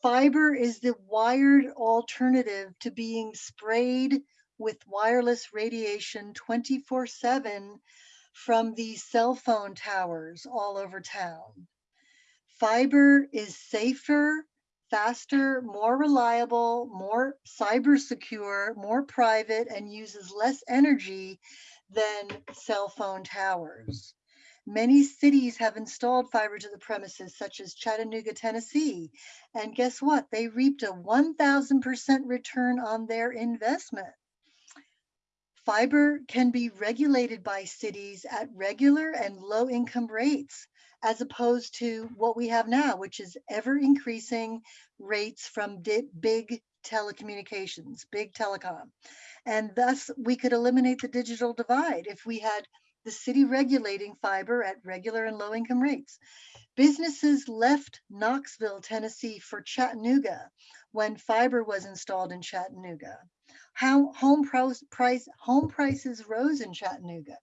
Fiber is the wired alternative to being sprayed with wireless radiation 24 7 from the cell phone towers all over town. Fiber is safer, faster, more reliable, more cyber secure, more private, and uses less energy than cell phone towers. Many cities have installed fiber to the premises, such as Chattanooga, Tennessee. And guess what? They reaped a 1000% return on their investment. Fiber can be regulated by cities at regular and low income rates, as opposed to what we have now, which is ever increasing rates from big telecommunications, big telecom. And thus, we could eliminate the digital divide if we had the city regulating fiber at regular and low income rates. Businesses left Knoxville, Tennessee for Chattanooga when fiber was installed in Chattanooga. How home price, home prices rose in Chattanooga.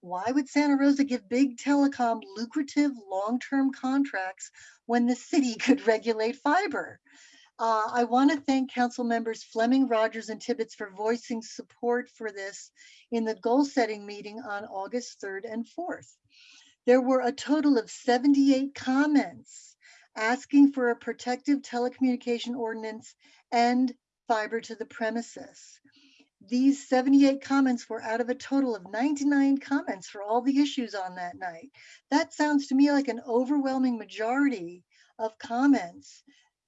Why would Santa Rosa give big telecom lucrative long-term contracts when the city [LAUGHS] could regulate fiber? Uh, I want to thank council members Fleming, Rogers, and Tibbetts for voicing support for this in the goal setting meeting on August 3rd and 4th. There were a total of 78 comments asking for a protective telecommunication ordinance and fiber to the premises. These 78 comments were out of a total of 99 comments for all the issues on that night. That sounds to me like an overwhelming majority of comments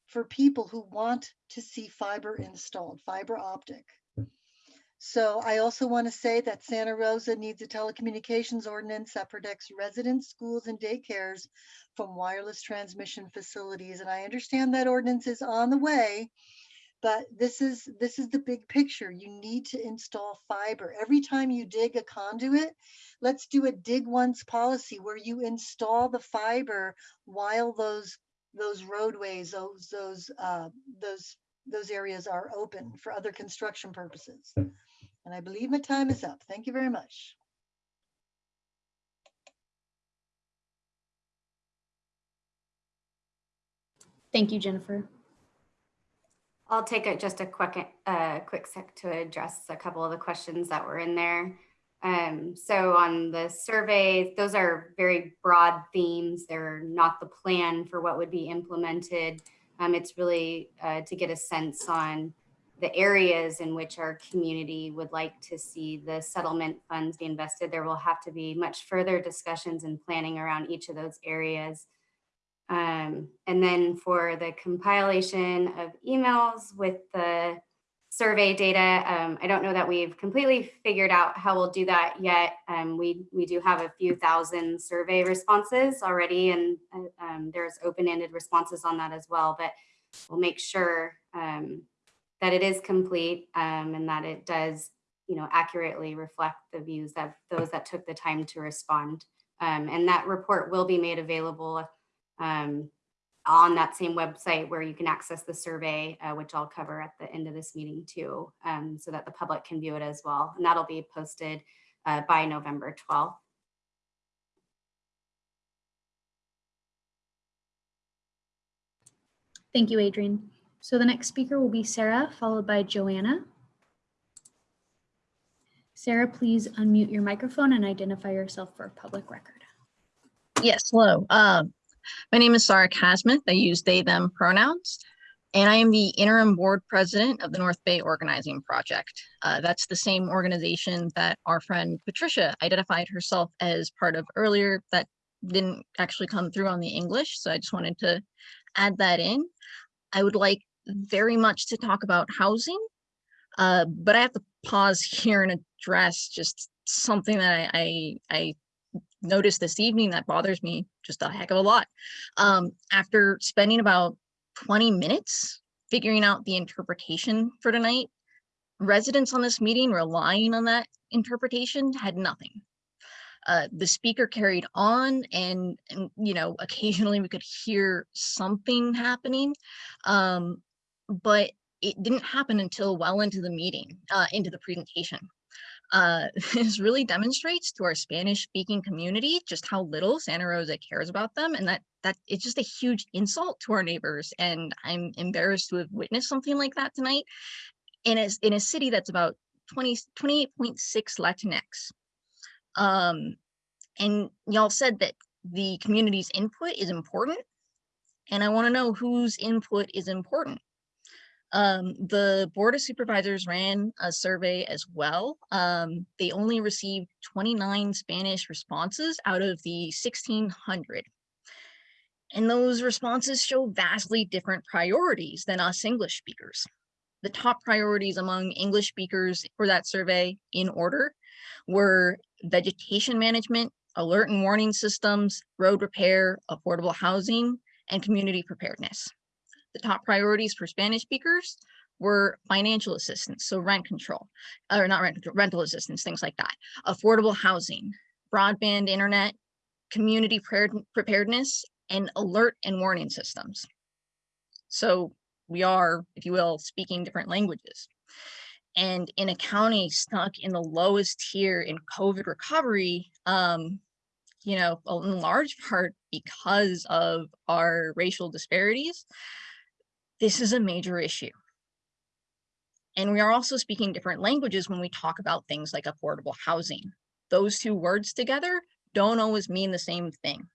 for people who want to see fiber installed, fiber optic. So I also want to say that Santa Rosa needs a telecommunications ordinance that protects residents, schools, and daycares from wireless transmission facilities. And I understand that ordinance is on the way, but this is this is the big picture. You need to install fiber. Every time you dig a conduit, let's do a dig once policy where you install the fiber while those those roadways, those those uh, those those areas are open for other construction purposes. And I believe my time is up. Thank you very much. Thank you, Jennifer. I'll take a, just a quick, uh, quick sec to address a couple of the questions that were in there. Um, so on the survey, those are very broad themes. They're not the plan for what would be implemented. Um, it's really uh, to get a sense on the areas in which our community would like to see the settlement funds be invested. There will have to be much further discussions and planning around each of those areas. Um, and then for the compilation of emails with the survey data. Um, I don't know that we've completely figured out how we'll do that yet. Um, we, we do have a few thousand survey responses already and uh, um, there's open-ended responses on that as well, but we'll make sure um, that it is complete um, and that it does, you know, accurately reflect the views of those that took the time to respond. And that report will be made available um, on that same website where you can access the survey, uh, which I'll cover at the end of this meeting too, um, so that the public can view it as well. And that'll be posted uh, by November 12th. Thank you, Adrian. So the next speaker will be Sarah, followed by Joanna. Sarah, please unmute your microphone and identify yourself for public record. Yes, hello. Um, my name is Sarah Casmith. I use they, them pronouns. And I am the interim board president of the North Bay Organizing Project. Uh, that's the same organization that our friend Patricia identified herself as part of earlier that didn't actually come through on the English. So I just wanted to add that in. I would like very much to talk about housing, uh, but I have to pause [LAUGHS] here and address just something that I, I, I noticed this evening that bothers me just a heck of a lot. Um, after spending about 20 minutes figuring out the interpretation for tonight, residents on this meeting relying on that interpretation had nothing. Uh, the speaker carried on and, and, you know, occasionally we could hear something happening, um, but it didn't happen until well into the meeting, uh, into the presentation. Uh, [LAUGHS] this really demonstrates to our Spanish speaking community just how little Santa Rosa cares about them and that that it's just a huge insult to our neighbors. And I'm embarrassed to have witnessed something like that tonight in a, in a city that's about 20, 28.6 Latinx. Um, and y'all said that the community's input is important. And I want to know whose input is important. Um, the Board of Supervisors ran a survey as well. Um, they only received 29 Spanish responses out of the 1600. And those responses show vastly different priorities than us English speakers. The top priorities among English speakers for that survey in order were vegetation management, alert and warning systems, road repair, affordable housing, and community preparedness. The top priorities for Spanish speakers were financial assistance, so rent control, or not rent control, rental assistance, things like that, affordable housing, broadband internet, community preparedness, and alert and warning systems. So we are, if you will, speaking different languages. And in a county stuck in the lowest tier in COVID recovery, um, you know, in large part because of our racial disparities, this is a major issue. And we are also speaking different languages when we talk about things like affordable housing. Those two words together don't always mean the same thing.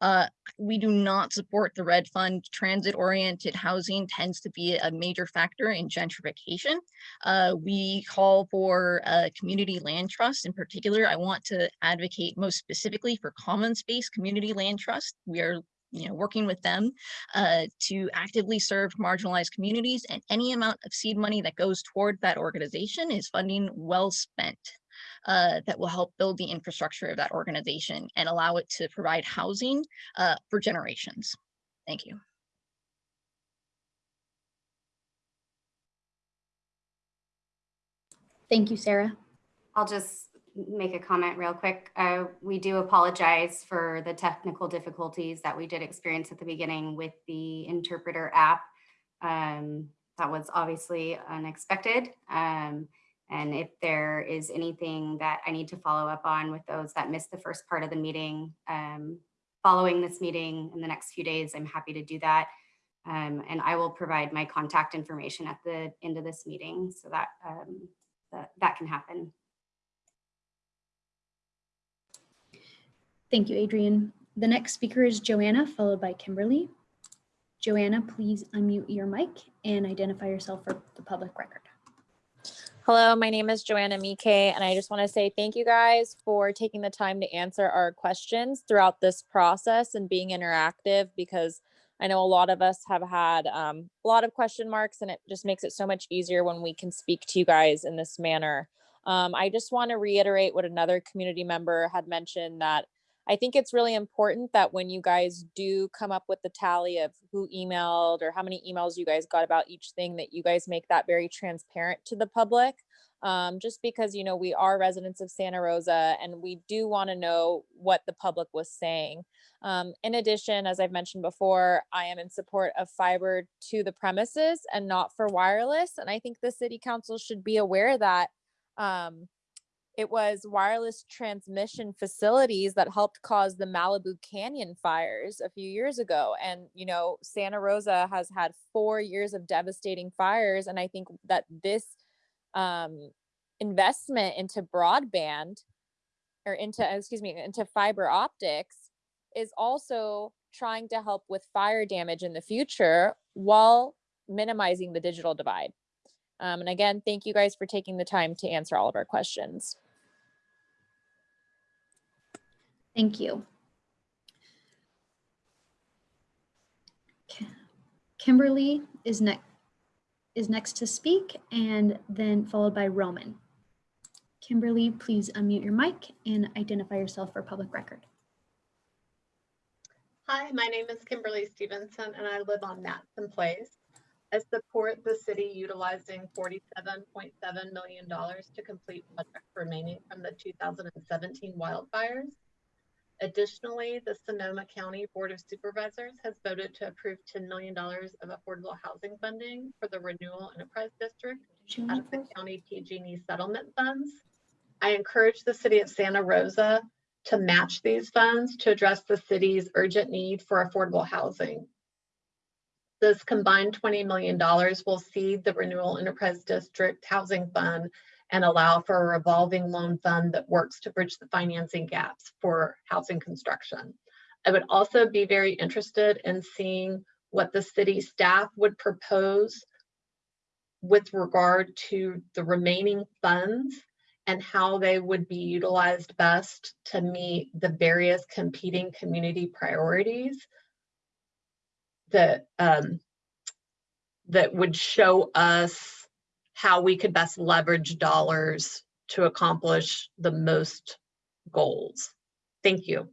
Uh, we do not support the RED Fund. Transit-oriented housing tends to be a major factor in gentrification. Uh, we call for a community land trust. In particular, I want to advocate most specifically for common space community land trust. We are you know, working with them uh, to actively serve marginalized communities and any amount of seed money that goes toward that organization is funding well spent uh, that will help build the infrastructure of that organization and allow it to provide housing uh, for generations. Thank you. Thank you, Sarah. I'll just make a comment real quick. Uh, we do apologize for the technical difficulties that we did experience at the beginning with the interpreter app. Um, that was obviously unexpected. Um, and if there is anything that I need to follow up on with those that missed the first part of the meeting, um, following this meeting in the next few days, I'm happy to do that. Um, and I will provide my contact information at the end of this meeting so that um, that, that can happen. Thank you, Adrian. The next speaker is Joanna, followed by Kimberly. Joanna, please unmute your mic and identify yourself for the public record. Hello, my name is Joanna Mike, and I just want to say thank you guys for taking the time to answer our questions throughout this process and being interactive because I know a lot of us have had um, a lot of question marks and it just makes it so much easier when we can speak to you guys in this manner. Um, I just want to reiterate what another community member had mentioned that I think it's really important that when you guys do come up with the tally of who emailed or how many emails you guys got about each thing, that you guys make that very transparent to the public. Um, just because, you know, we are residents of Santa Rosa and we do want to know what the public was saying. Um, in addition, as I've mentioned before, I am in support of fiber to the premises and not for wireless. And I think the city council should be aware that um, it was wireless transmission facilities that helped cause the Malibu Canyon fires a few years ago. And, you know, Santa Rosa has had four years of devastating fires. And I think that this um, investment into broadband or into, excuse me, into fiber optics is also trying to help with fire damage in the future while minimizing the digital divide. Um, and again, thank you guys for taking the time to answer all of our questions. Thank you. Kimberly is next is next to speak and then followed by Roman. Kimberly, please unmute your mic and identify yourself for public record. Hi, my name is Kimberly Stevenson and I live on Matson Place. I support the city utilizing $47.7 million to complete projects remaining from the 2017 wildfires. Additionally, the Sonoma County Board of Supervisors has voted to approve $10 million of affordable housing funding for the Renewal Enterprise District out of the county PG&E settlement funds. I encourage the city of Santa Rosa to match these funds to address the city's urgent need for affordable housing. This combined $20 million will seed the Renewal Enterprise District Housing Fund and allow for a revolving loan fund that works to bridge the financing gaps for housing construction. I would also be very interested in seeing what the city staff would propose with regard to the remaining funds and how they would be utilized best to meet the various competing community priorities that um, that would show us how we could best leverage dollars to accomplish the most goals. Thank you.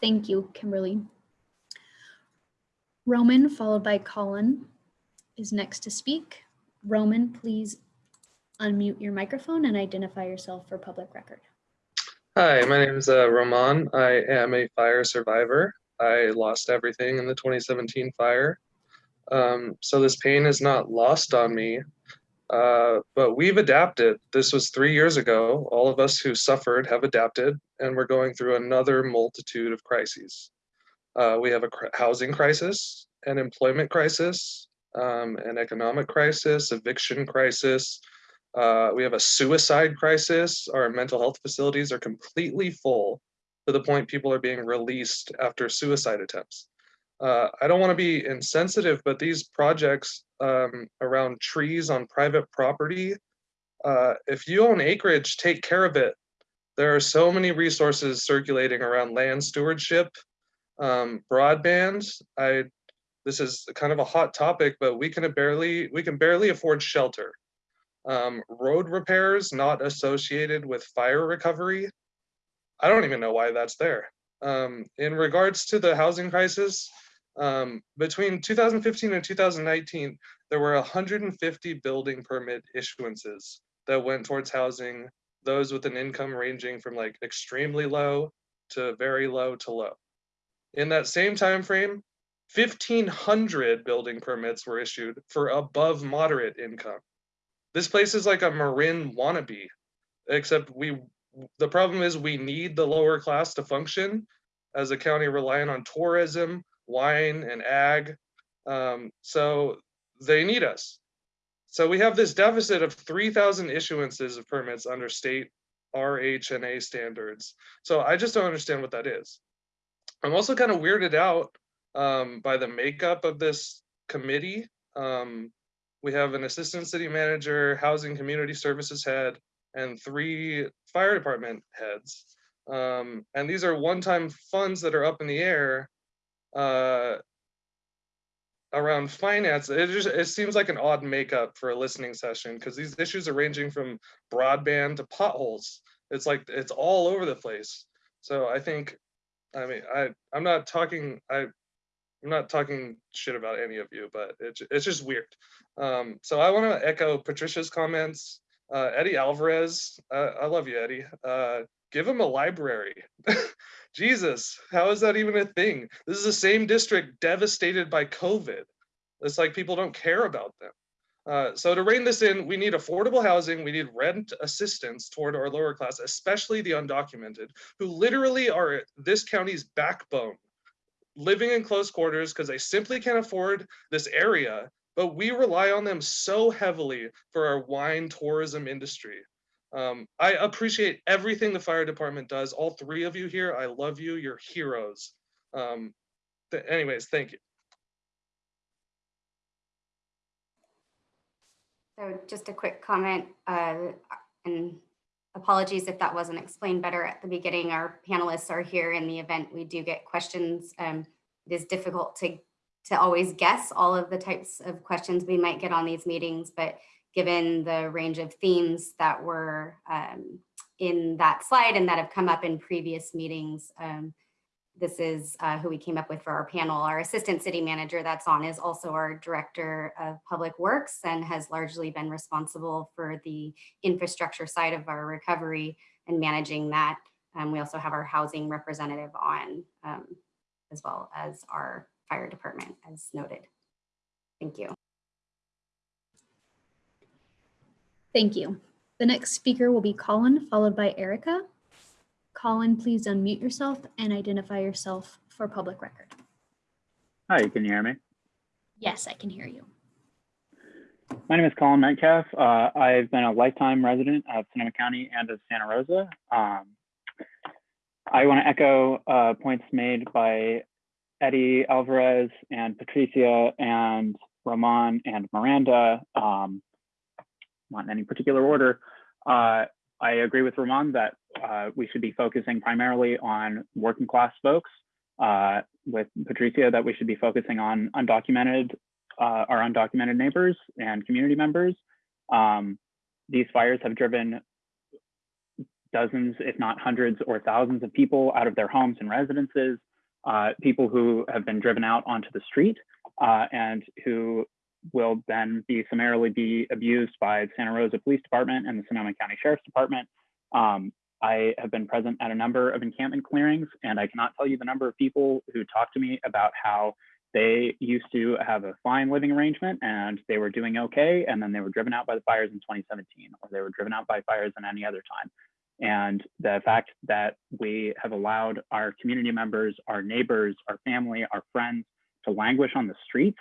Thank you, Kimberly. Roman, followed by Colin, is next to speak. Roman, please unmute your microphone and identify yourself for public record. Hi, my name is uh, Roman. I am a fire survivor. I lost everything in the 2017 fire. Um, so this pain is not lost on me, uh, but we've adapted. This was three years ago. All of us who suffered have adapted, and we're going through another multitude of crises. Uh, we have a cr housing crisis, an employment crisis, um, an economic crisis, eviction crisis. Uh, we have a suicide crisis. Our mental health facilities are completely full to the point people are being released after suicide attempts. Uh, I don't want to be insensitive, but these projects um, around trees on private property, uh, if you own acreage, take care of it. There are so many resources circulating around land stewardship, um, broadband. I, this is kind of a hot topic, but we can barely we can barely afford shelter. Um, road repairs not associated with fire recovery. I don't even know why that's there. Um, in regards to the housing crisis, um, between 2015 and 2019, there were 150 building permit issuances that went towards housing those with an income ranging from like extremely low to very low to low. In that same time frame, 1,500 building permits were issued for above moderate income. This place is like a Marin wannabe, except we. The problem is we need the lower class to function as a county relying on tourism, wine, and ag. Um, so they need us. So we have this deficit of 3,000 issuances of permits under state RHNA standards. So I just don't understand what that is. I'm also kind of weirded out um, by the makeup of this committee. Um, we have an assistant city manager, housing community services head, and three fire department heads. Um, and these are one-time funds that are up in the air uh, around finance. It just it seems like an odd makeup for a listening session because these issues are ranging from broadband to potholes. It's like it's all over the place. So I think, I mean, I I'm not talking I I'm not talking shit about any of you, but it's it's just weird. Um, so I want to echo Patricia's comments. Uh, Eddie Alvarez, uh, I love you, Eddie. Uh, give them a library. [LAUGHS] Jesus, how is that even a thing? This is the same district devastated by COVID. It's like people don't care about them. Uh, so to rein this in, we need affordable housing, we need rent assistance toward our lower class, especially the undocumented, who literally are this county's backbone, living in close quarters because they simply can't afford this area, but we rely on them so heavily for our wine tourism industry. Um, I appreciate everything the fire department does. All three of you here, I love you. You're heroes. Um, th anyways, thank you. So just a quick comment, uh, and apologies if that wasn't explained better at the beginning. Our panelists are here in the event we do get questions. Um, it is difficult to, to always guess all of the types of questions we might get on these meetings, but given the range of themes that were um, in that slide and that have come up in previous meetings, um, this is uh, who we came up with for our panel. Our assistant city manager that's on is also our director of public works and has largely been responsible for the infrastructure side of our recovery and managing that. Um, we also have our housing representative on um, as well as our fire department as noted. Thank you. Thank you. The next speaker will be Colin, followed by Erica. Colin, please unmute yourself and identify yourself for public record. Hi, can you hear me? Yes, I can hear you. My name is Colin Metcalf. Uh, I've been a lifetime resident of Sonoma County and of Santa Rosa. Um, I want to echo uh, points made by Eddie Alvarez and Patricia and Roman and Miranda, um, not in any particular order. Uh, I agree with Ramon that uh, we should be focusing primarily on working class folks. Uh, with Patricia, that we should be focusing on undocumented, uh, our undocumented neighbors and community members. Um, these fires have driven dozens, if not hundreds or thousands of people out of their homes and residences, uh, people who have been driven out onto the street uh, and who will then be summarily be abused by Santa Rosa Police Department and the Sonoma County Sheriff's Department. Um, I have been present at a number of encampment clearings, and I cannot tell you the number of people who talk to me about how they used to have a fine living arrangement and they were doing okay, and then they were driven out by the fires in 2017, or they were driven out by fires in any other time. And the fact that we have allowed our community members, our neighbors, our family, our friends to languish on the streets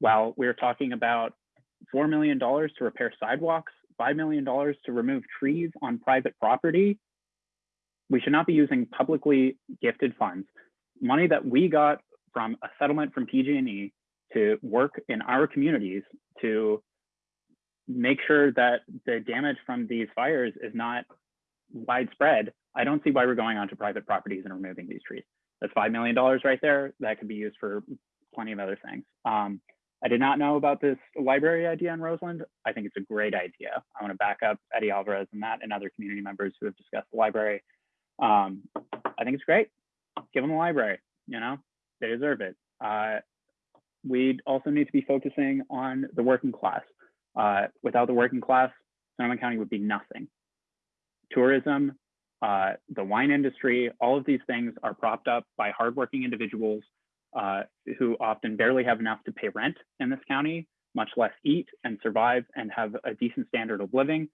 while we're talking about $4 million to repair sidewalks, $5 million to remove trees on private property, we should not be using publicly gifted funds, money that we got from a settlement from PG&E to work in our communities to make sure that the damage from these fires is not widespread. I don't see why we're going onto private properties and removing these trees. That's $5 million right there. That could be used for plenty of other things. Um, I did not know about this library idea in Roseland. I think it's a great idea. I want to back up Eddie Alvarez and that and other community members who have discussed the library. Um, I think it's great. Give them a library, you know, they deserve it. Uh, we also need to be focusing on the working class. Uh, without the working class, Sonoma County would be nothing. Tourism, uh, the wine industry, all of these things are propped up by hardworking individuals uh, who often barely have enough to pay rent in this county, much less eat and survive and have a decent standard of living.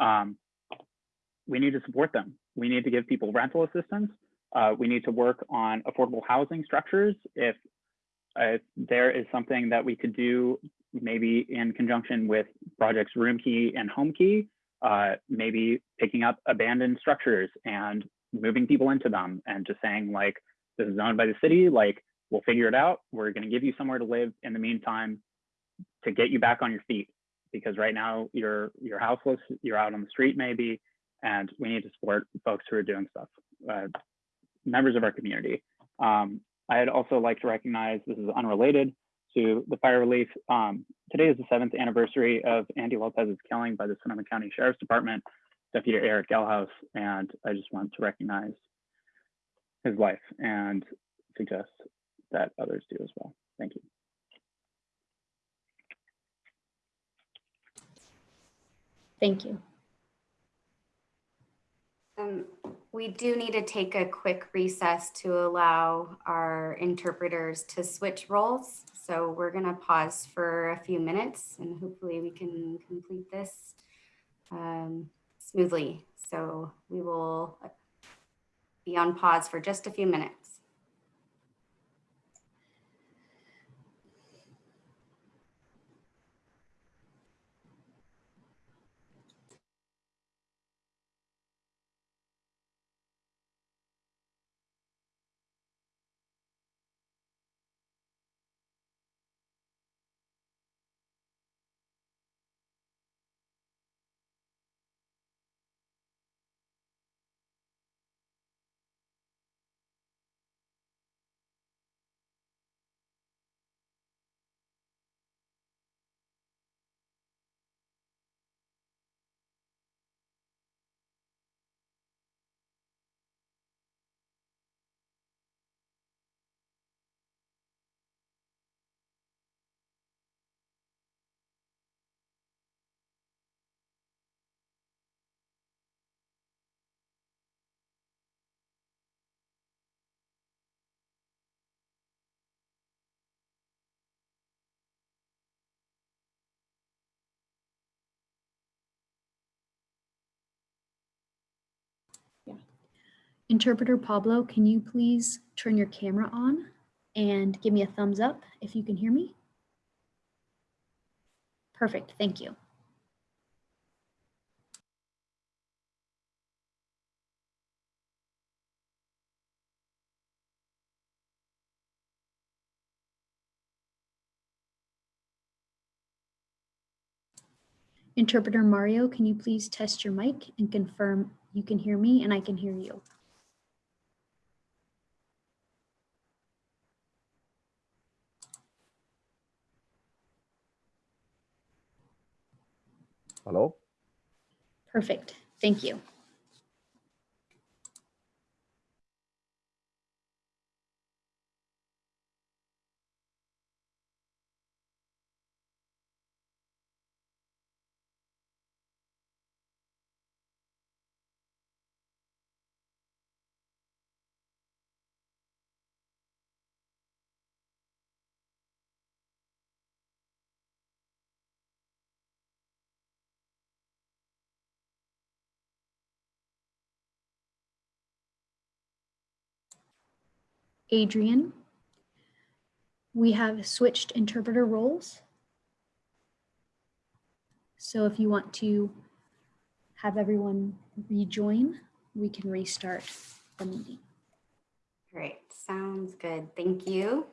Um, we need to support them. We need to give people rental assistance. Uh, we need to work on affordable housing structures. If, if there is something that we could do, maybe in conjunction with projects Room Key and Homekey, uh, maybe picking up abandoned structures and moving people into them and just saying like, this is owned by the city, like We'll figure it out. We're going to give you somewhere to live in the meantime to get you back on your feet because right now you're you're houseless, you're out on the street maybe, and we need to support folks who are doing stuff. uh, members of our community. Um, I'd also like to recognize, this is unrelated to the fire relief. Um, today is the seventh anniversary of Andy Lopez's killing by the Sonoma County Sheriff's Department, Deputy Eric Gelhaus, and I just want to recognize his life and suggest that others do as well. Thank you. Thank you. Um, we do need to take a quick recess to allow our interpreters to switch roles. So we're gonna pause for a few minutes and hopefully we can complete this um, smoothly. So we will be on pause for just a few minutes. Interpreter Pablo, can you please turn your camera on and give me a thumbs up if you can hear me? Perfect, thank you. Interpreter Mario, can you please test your mic and confirm you can hear me and I can hear you? Hello? Perfect, thank you. Adrian. We have switched interpreter roles. So if you want to have everyone rejoin, we can restart the meeting. Great, sounds good. Thank you.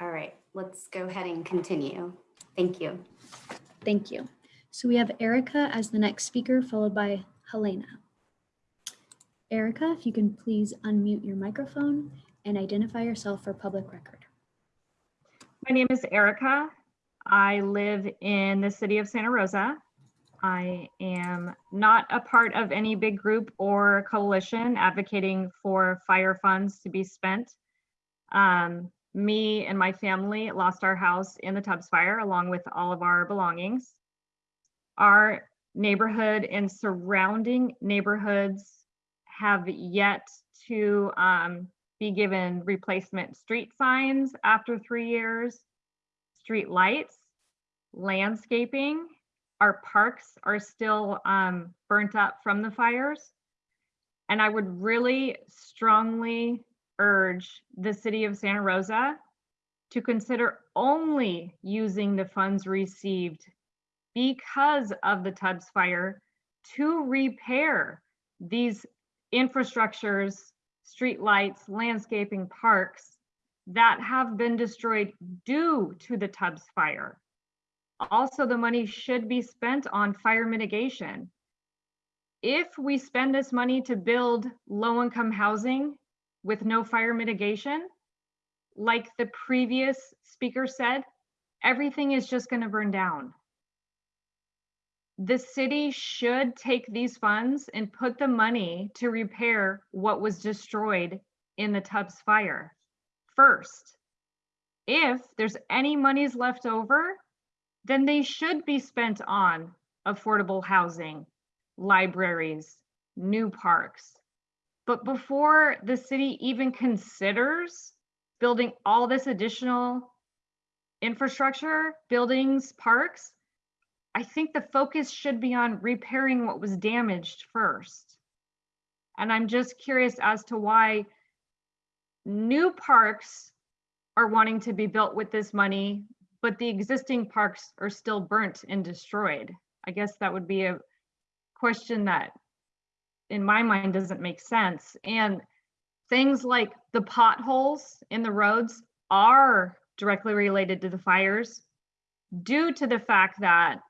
All right, let's go ahead and continue. Thank you. Thank you. So we have Erica as the next speaker, followed by Helena. Erica, if you can please unmute your microphone and identify yourself for public record. My name is Erica. I live in the city of Santa Rosa. I am not a part of any big group or coalition advocating for fire funds to be spent. Um, me and my family lost our house in the Tubbs fire along with all of our belongings. Our neighborhood and surrounding neighborhoods have yet to um, be given replacement street signs after three years, street lights, landscaping. Our parks are still um, burnt up from the fires. And I would really strongly urge the city of Santa Rosa to consider only using the funds received because of the Tubbs fire to repair these infrastructures, streetlights, landscaping, parks that have been destroyed due to the Tubbs fire. also the money should be spent on fire mitigation. If we spend this money to build low-income housing with no fire mitigation, like the previous speaker said, everything is just going to burn down. The city should take these funds and put the money to repair what was destroyed in the Tubbs fire first. If there's any monies left over, then they should be spent on affordable housing, libraries, new parks. But before the city even considers building all this additional infrastructure, buildings, parks, I think the focus should be on repairing what was damaged first. And I'm just curious as to why new parks are wanting to be built with this money, but the existing parks are still burnt and destroyed. I guess that would be a question that in my mind doesn't make sense. And things like the potholes in the roads are directly related to the fires due to the fact that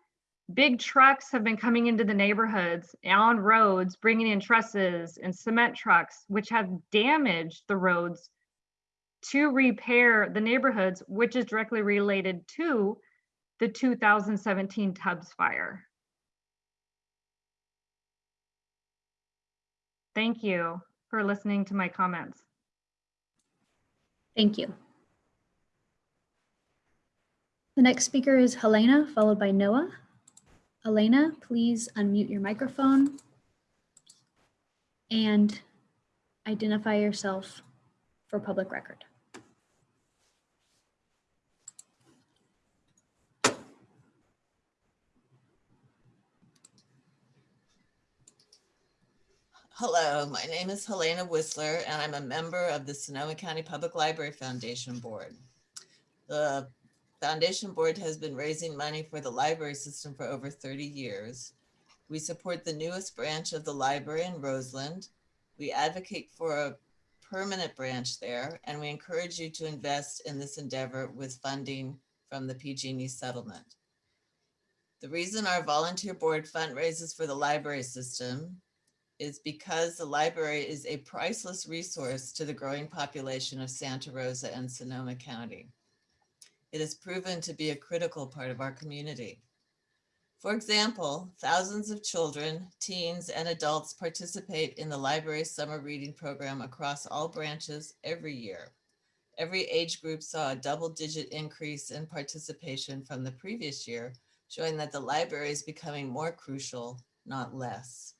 big trucks have been coming into the neighborhoods on roads, bringing in trusses and cement trucks, which have damaged the roads to repair the neighborhoods, which is directly related to the 2017 Tubbs fire. Thank you for listening to my comments. Thank you. The next speaker is Helena, followed by Noah. Elena, please unmute your microphone and identify yourself for public record. Hello, my name is Helena Whistler, and I'm a member of the Sonoma County Public Library Foundation Board. The Foundation Board has been raising money for the library system for over 30 years. We support the newest branch of the library in Roseland. We advocate for a permanent branch there, and we encourage you to invest in this endeavor with funding from the PG&E settlement. The reason our volunteer board fundraises for the library system is because the library is a priceless resource to the growing population of Santa Rosa and Sonoma County. It has proven to be a critical part of our community. For example, thousands of children, teens, and adults participate in the library's summer reading program across all branches every year. Every age group saw a double-digit increase in participation from the previous year, showing that the library is becoming more crucial, not less.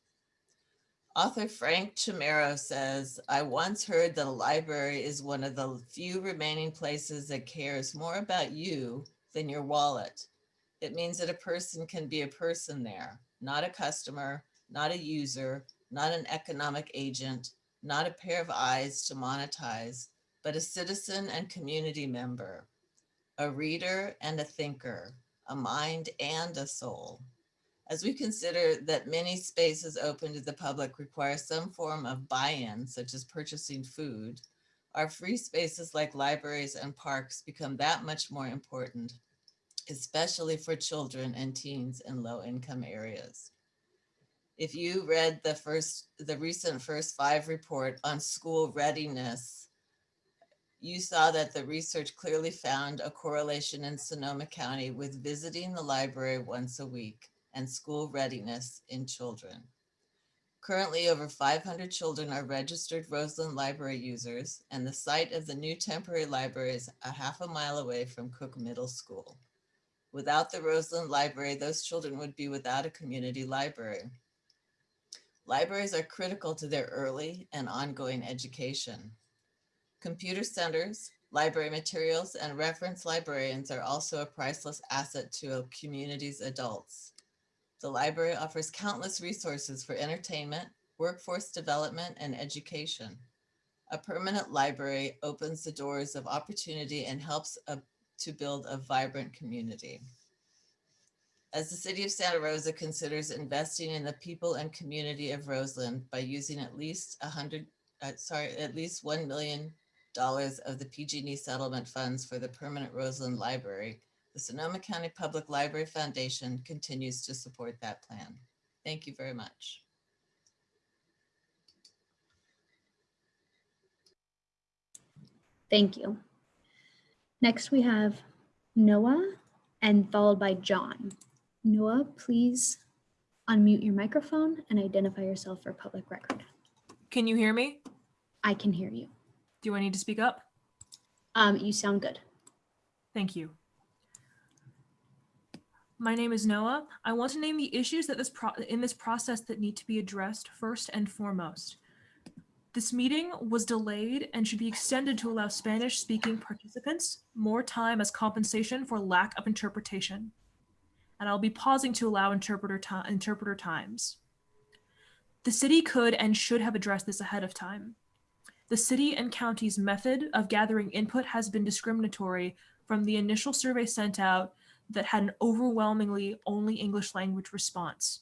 Author Frank Chimero says, I once heard that a library is one of the few remaining places that cares more about you than your wallet. It means that a person can be a person there, not a customer, not a user, not an economic agent, not a pair of eyes to monetize, but a citizen and community member, a reader and a thinker, a mind and a soul. As we consider that many spaces open to the public require some form of buy-in, such as purchasing food, our free spaces like libraries and parks become that much more important, especially for children and teens in low-income areas. If you read the first, the recent first five report on school readiness, you saw that the research clearly found a correlation in Sonoma County with visiting the library once a week and school readiness in children. Currently, over 500 children are registered Roseland Library users, and the site of the new temporary library is a half a mile away from Cook Middle School. Without the Roseland Library, those children would be without a community library. Libraries are critical to their early and ongoing education. Computer centers, library materials, and reference librarians are also a priceless asset to a community's adults. The library offers countless resources for entertainment, workforce development, and education. A permanent library opens the doors of opportunity and helps a, to build a vibrant community. As the city of Santa Rosa considers investing in the people and community of Roseland by using at least a hundred, uh, sorry, at least $1 million of the PG&E settlement funds for the permanent Roseland Library, The Sonoma County Public Library Foundation continues to support that plan. Thank you very much. Thank you. Next, we have Noah and followed by John. Noah, please unmute your microphone and identify yourself for public record. Can you hear me? I can hear you. Do I need to speak up? Um, you sound good. Thank you. My name is Noah. I want to name the issues that this in this process that need to be addressed first and foremost. This meeting was delayed and should be extended to allow Spanish speaking participants more time as compensation for lack of interpretation. And I'll be pausing to allow interpreter, interpreter times. The city could and should have addressed this ahead of time. The city and county's method of gathering input has been discriminatory from the initial survey sent out that had an overwhelmingly only English language response.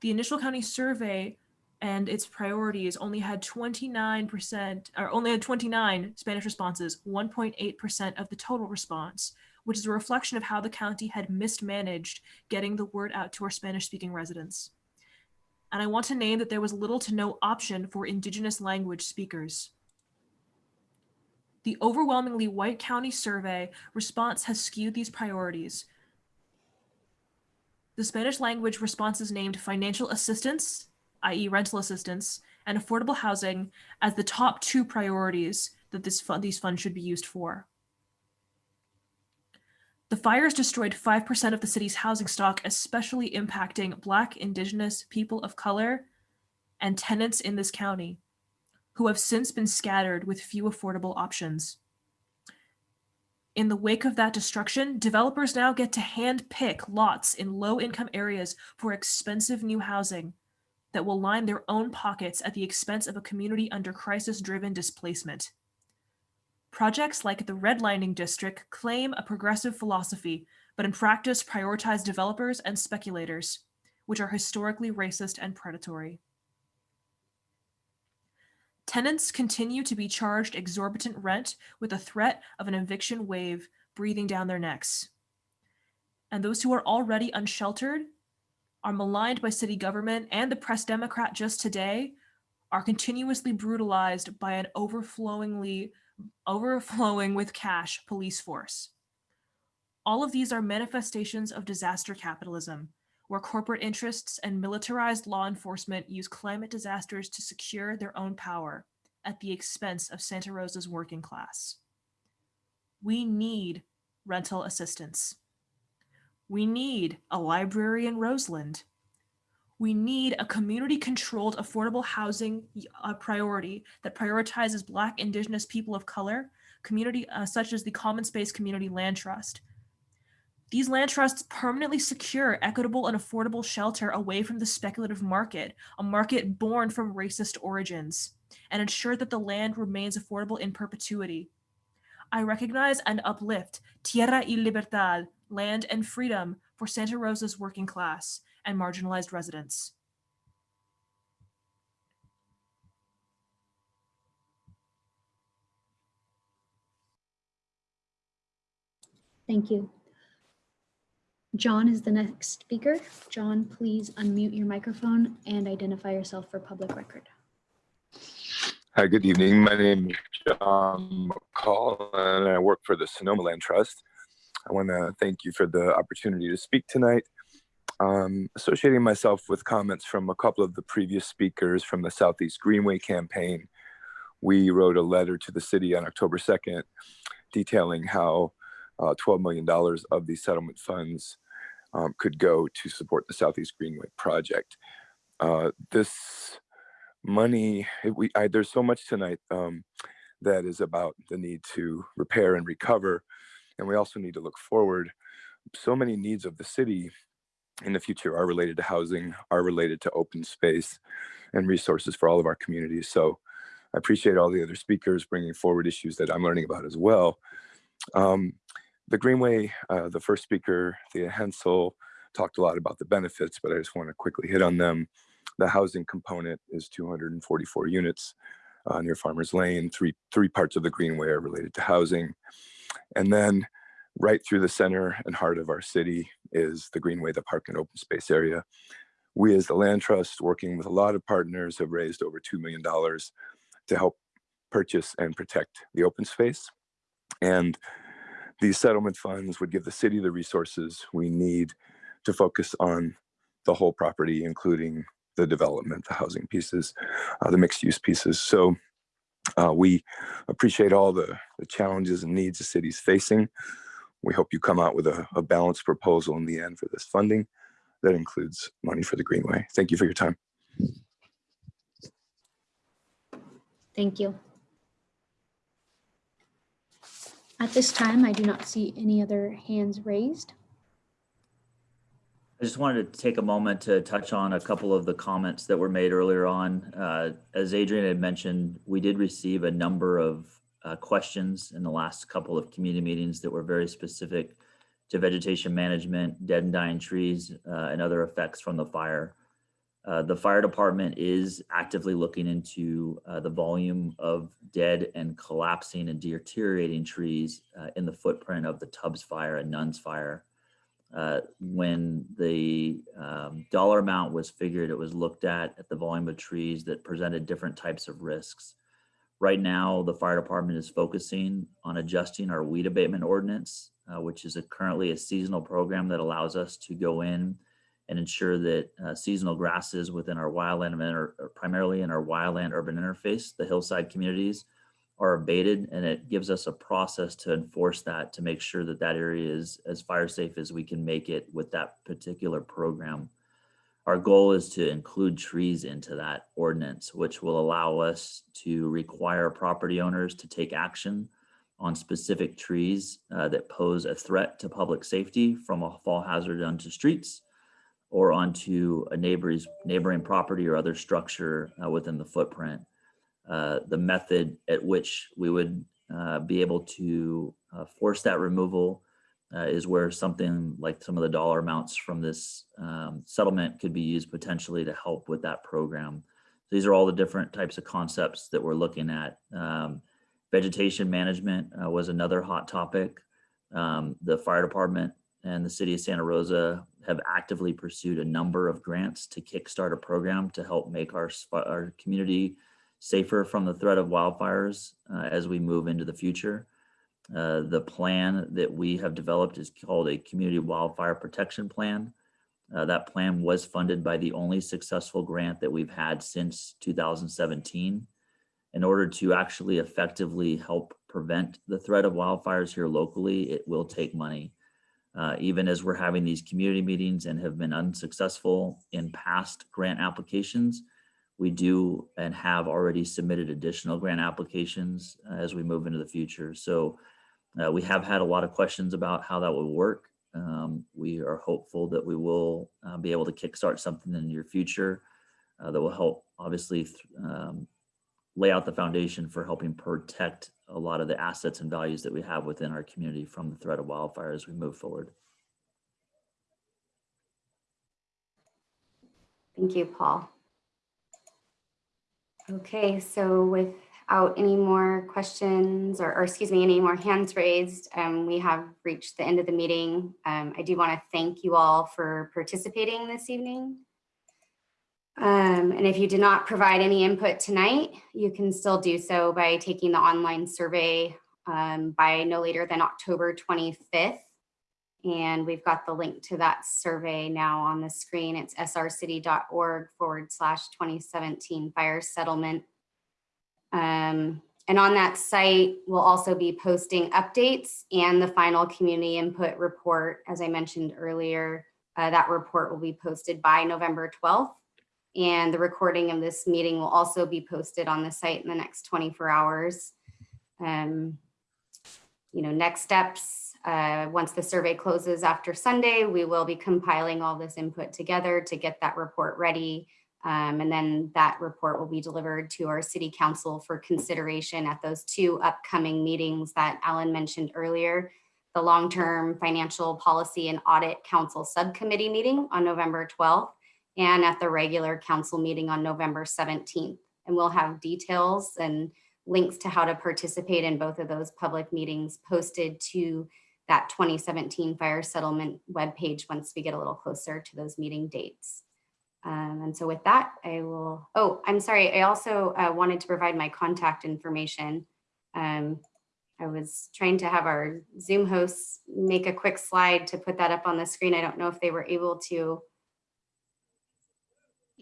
The initial county survey and its priorities only had 29% or only had 29 Spanish responses, 1.8% of the total response, which is a reflection of how the county had mismanaged getting the word out to our Spanish speaking residents. And I want to name that there was little to no option for indigenous language speakers. The overwhelmingly white county survey response has skewed these priorities. The Spanish language responses named financial assistance, i.e. rental assistance, and affordable housing as the top two priorities that this fund, these funds should be used for. The fires destroyed 5% of the city's housing stock, especially impacting Black, Indigenous, people of color, and tenants in this county, who have since been scattered with few affordable options. In the wake of that destruction, developers now get to hand pick lots in low income areas for expensive new housing that will line their own pockets at the expense of a community under crisis driven displacement. Projects like the Redlining District claim a progressive philosophy, but in practice prioritize developers and speculators, which are historically racist and predatory. Tenants continue to be charged exorbitant rent with the threat of an eviction wave breathing down their necks. And those who are already unsheltered are maligned by city government and the press Democrat just today are continuously brutalized by an overflowingly overflowing with cash police force. All of these are manifestations of disaster capitalism, where corporate interests and militarized law enforcement use climate disasters to secure their own power at the expense of Santa Rosa's working class. We need rental assistance. We need a library in Roseland. We need a community controlled affordable housing uh, priority that prioritizes Black, Indigenous people of color, community uh, such as the Common Space Community Land Trust. These land trusts permanently secure equitable and affordable shelter away from the speculative market, a market born from racist origins, and ensure that the land remains affordable in perpetuity. I recognize and uplift Tierra y Libertad, land and freedom for Santa Rosa's working class and marginalized residents. Thank you. John is the next speaker. John, please unmute your microphone and identify yourself for public record. Hi, good evening. My name is John McCall and I work for the Sonoma Land Trust. I want to thank you for the opportunity to speak tonight. Um, associating myself with comments from a couple of the previous speakers from the Southeast Greenway campaign, we wrote a letter to the city on October 2nd detailing how uh, $12 million of these settlement funds um, could go to support the Southeast Greenway project. Uh, this money, we, I, there's so much tonight um, that is about the need to repair and recover. And we also need to look forward. So many needs of the city in the future are related to housing, are related to open space and resources for all of our communities. So I appreciate all the other speakers bringing forward issues that I'm learning about as well. Um, the Greenway, uh, the first speaker, Thea Hensel, talked a lot about the benefits, but I just want to quickly hit on them. The housing component is 244 units uh, near Farmers Lane. Three, three parts of the Greenway are related to housing. And then Right through the center and heart of our city is the Greenway, the park and open space area. We as the Land Trust, working with a lot of partners, have raised over $2 million to help purchase and protect the open space. And these settlement funds would give the city the resources we need to focus on the whole property, including the development, the housing pieces, uh, the mixed use pieces. So uh, we appreciate all the, the challenges and needs the city's facing. We hope you come out with a, a balanced proposal in the end for this funding that includes money for the Greenway. Thank you for your time. Thank you. At this time, I do not see any other hands raised. I just wanted to take a moment to touch on a couple of the comments that were made earlier on. Uh, as Adrian had mentioned, we did receive a number of uh, questions in the last couple of community meetings that were very specific to vegetation management, dead and dying trees, uh, and other effects from the fire. Uh, the fire department is actively looking into uh, the volume of dead and collapsing and deteriorating trees uh, in the footprint of the Tubbs fire and Nuns fire. Uh, when the um, dollar amount was figured, it was looked at at the volume of trees that presented different types of risks. Right now, the fire department is focusing on adjusting our weed abatement ordinance, uh, which is a, currently a seasonal program that allows us to go in and ensure that uh, seasonal grasses within our wildland, or primarily in our wildland urban interface, the hillside communities, are abated and it gives us a process to enforce that to make sure that that area is as fire safe as we can make it with that particular program. Our goal is to include trees into that ordinance, which will allow us to require property owners to take action on specific trees uh, that pose a threat to public safety from a fall hazard onto streets or onto a neighbor's neighboring property or other structure uh, within the footprint. Uh, the method at which we would uh, be able to uh, force that removal uh, is where something like some of the dollar amounts from this um, settlement could be used potentially to help with that program. So These are all the different types of concepts that we're looking at. Um, vegetation management uh, was another hot topic. Um, the fire department and the city of Santa Rosa have actively pursued a number of grants to kickstart a program to help make our, our community safer from the threat of wildfires uh, as we move into the future. Uh, the plan that we have developed is called a Community Wildfire Protection Plan. Uh, that plan was funded by the only successful grant that we've had since 2017. In order to actually effectively help prevent the threat of wildfires here locally, it will take money. Uh, even as we're having these community meetings and have been unsuccessful in past grant applications, we do and have already submitted additional grant applications uh, as we move into the future. So uh, we have had a lot of questions about how that will work. Um, we are hopeful that we will uh, be able to kickstart something in the near future uh, that will help obviously um, lay out the foundation for helping protect a lot of the assets and values that we have within our community from the threat of wildfire as we move forward. Thank you, Paul. Okay, so without any more questions or, or excuse me, any more hands raised, um, we have reached the end of the meeting. Um, I do want to thank you all for participating this evening. Um, and if you did not provide any input tonight, you can still do so by taking the online survey um, by no later than October 25th. And we've got the link to that survey now on the screen. It's srcity.org forward slash 2017 fire settlement. Um, and on that site, we'll also be posting updates and the final community input report. As I mentioned earlier, uh, that report will be posted by November 12th. And the recording of this meeting will also be posted on the site in the next 24 hours. Um, you know, next steps, uh, once the survey closes after Sunday, we will be compiling all this input together to get that report ready. Um, and then that report will be delivered to our city council for consideration at those two upcoming meetings that Alan mentioned earlier, the long-term financial policy and audit council subcommittee meeting on November 12th and at the regular council meeting on November 17th. And we'll have details and links to how to participate in both of those public meetings posted to that 2017 fire settlement webpage once we get a little closer to those meeting dates. Um, and so with that, I will, oh, I'm sorry. I also uh, wanted to provide my contact information. Um, I was trying to have our Zoom hosts make a quick slide to put that up on the screen. I don't know if they were able to.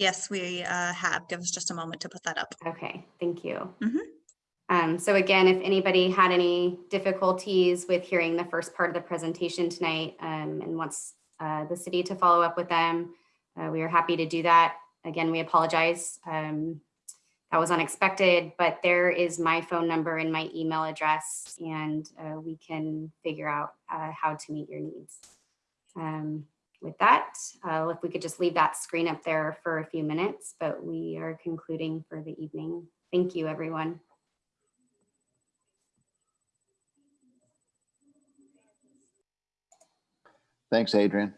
Yes, we uh, have. Give us just a moment to put that up. Okay, thank you. Mhm. Um, so again, if anybody had any difficulties with hearing the first part of the presentation tonight um, and wants uh, the city to follow up with them, uh, we are happy to do that. Again, we apologize. Um, that was unexpected, but there is my phone number and my email address, and uh, we can figure out uh, how to meet your needs. With that, uh, if we could just leave that screen up there for a few minutes, but we are concluding for the evening. Thank you, everyone. Thanks, Adrian.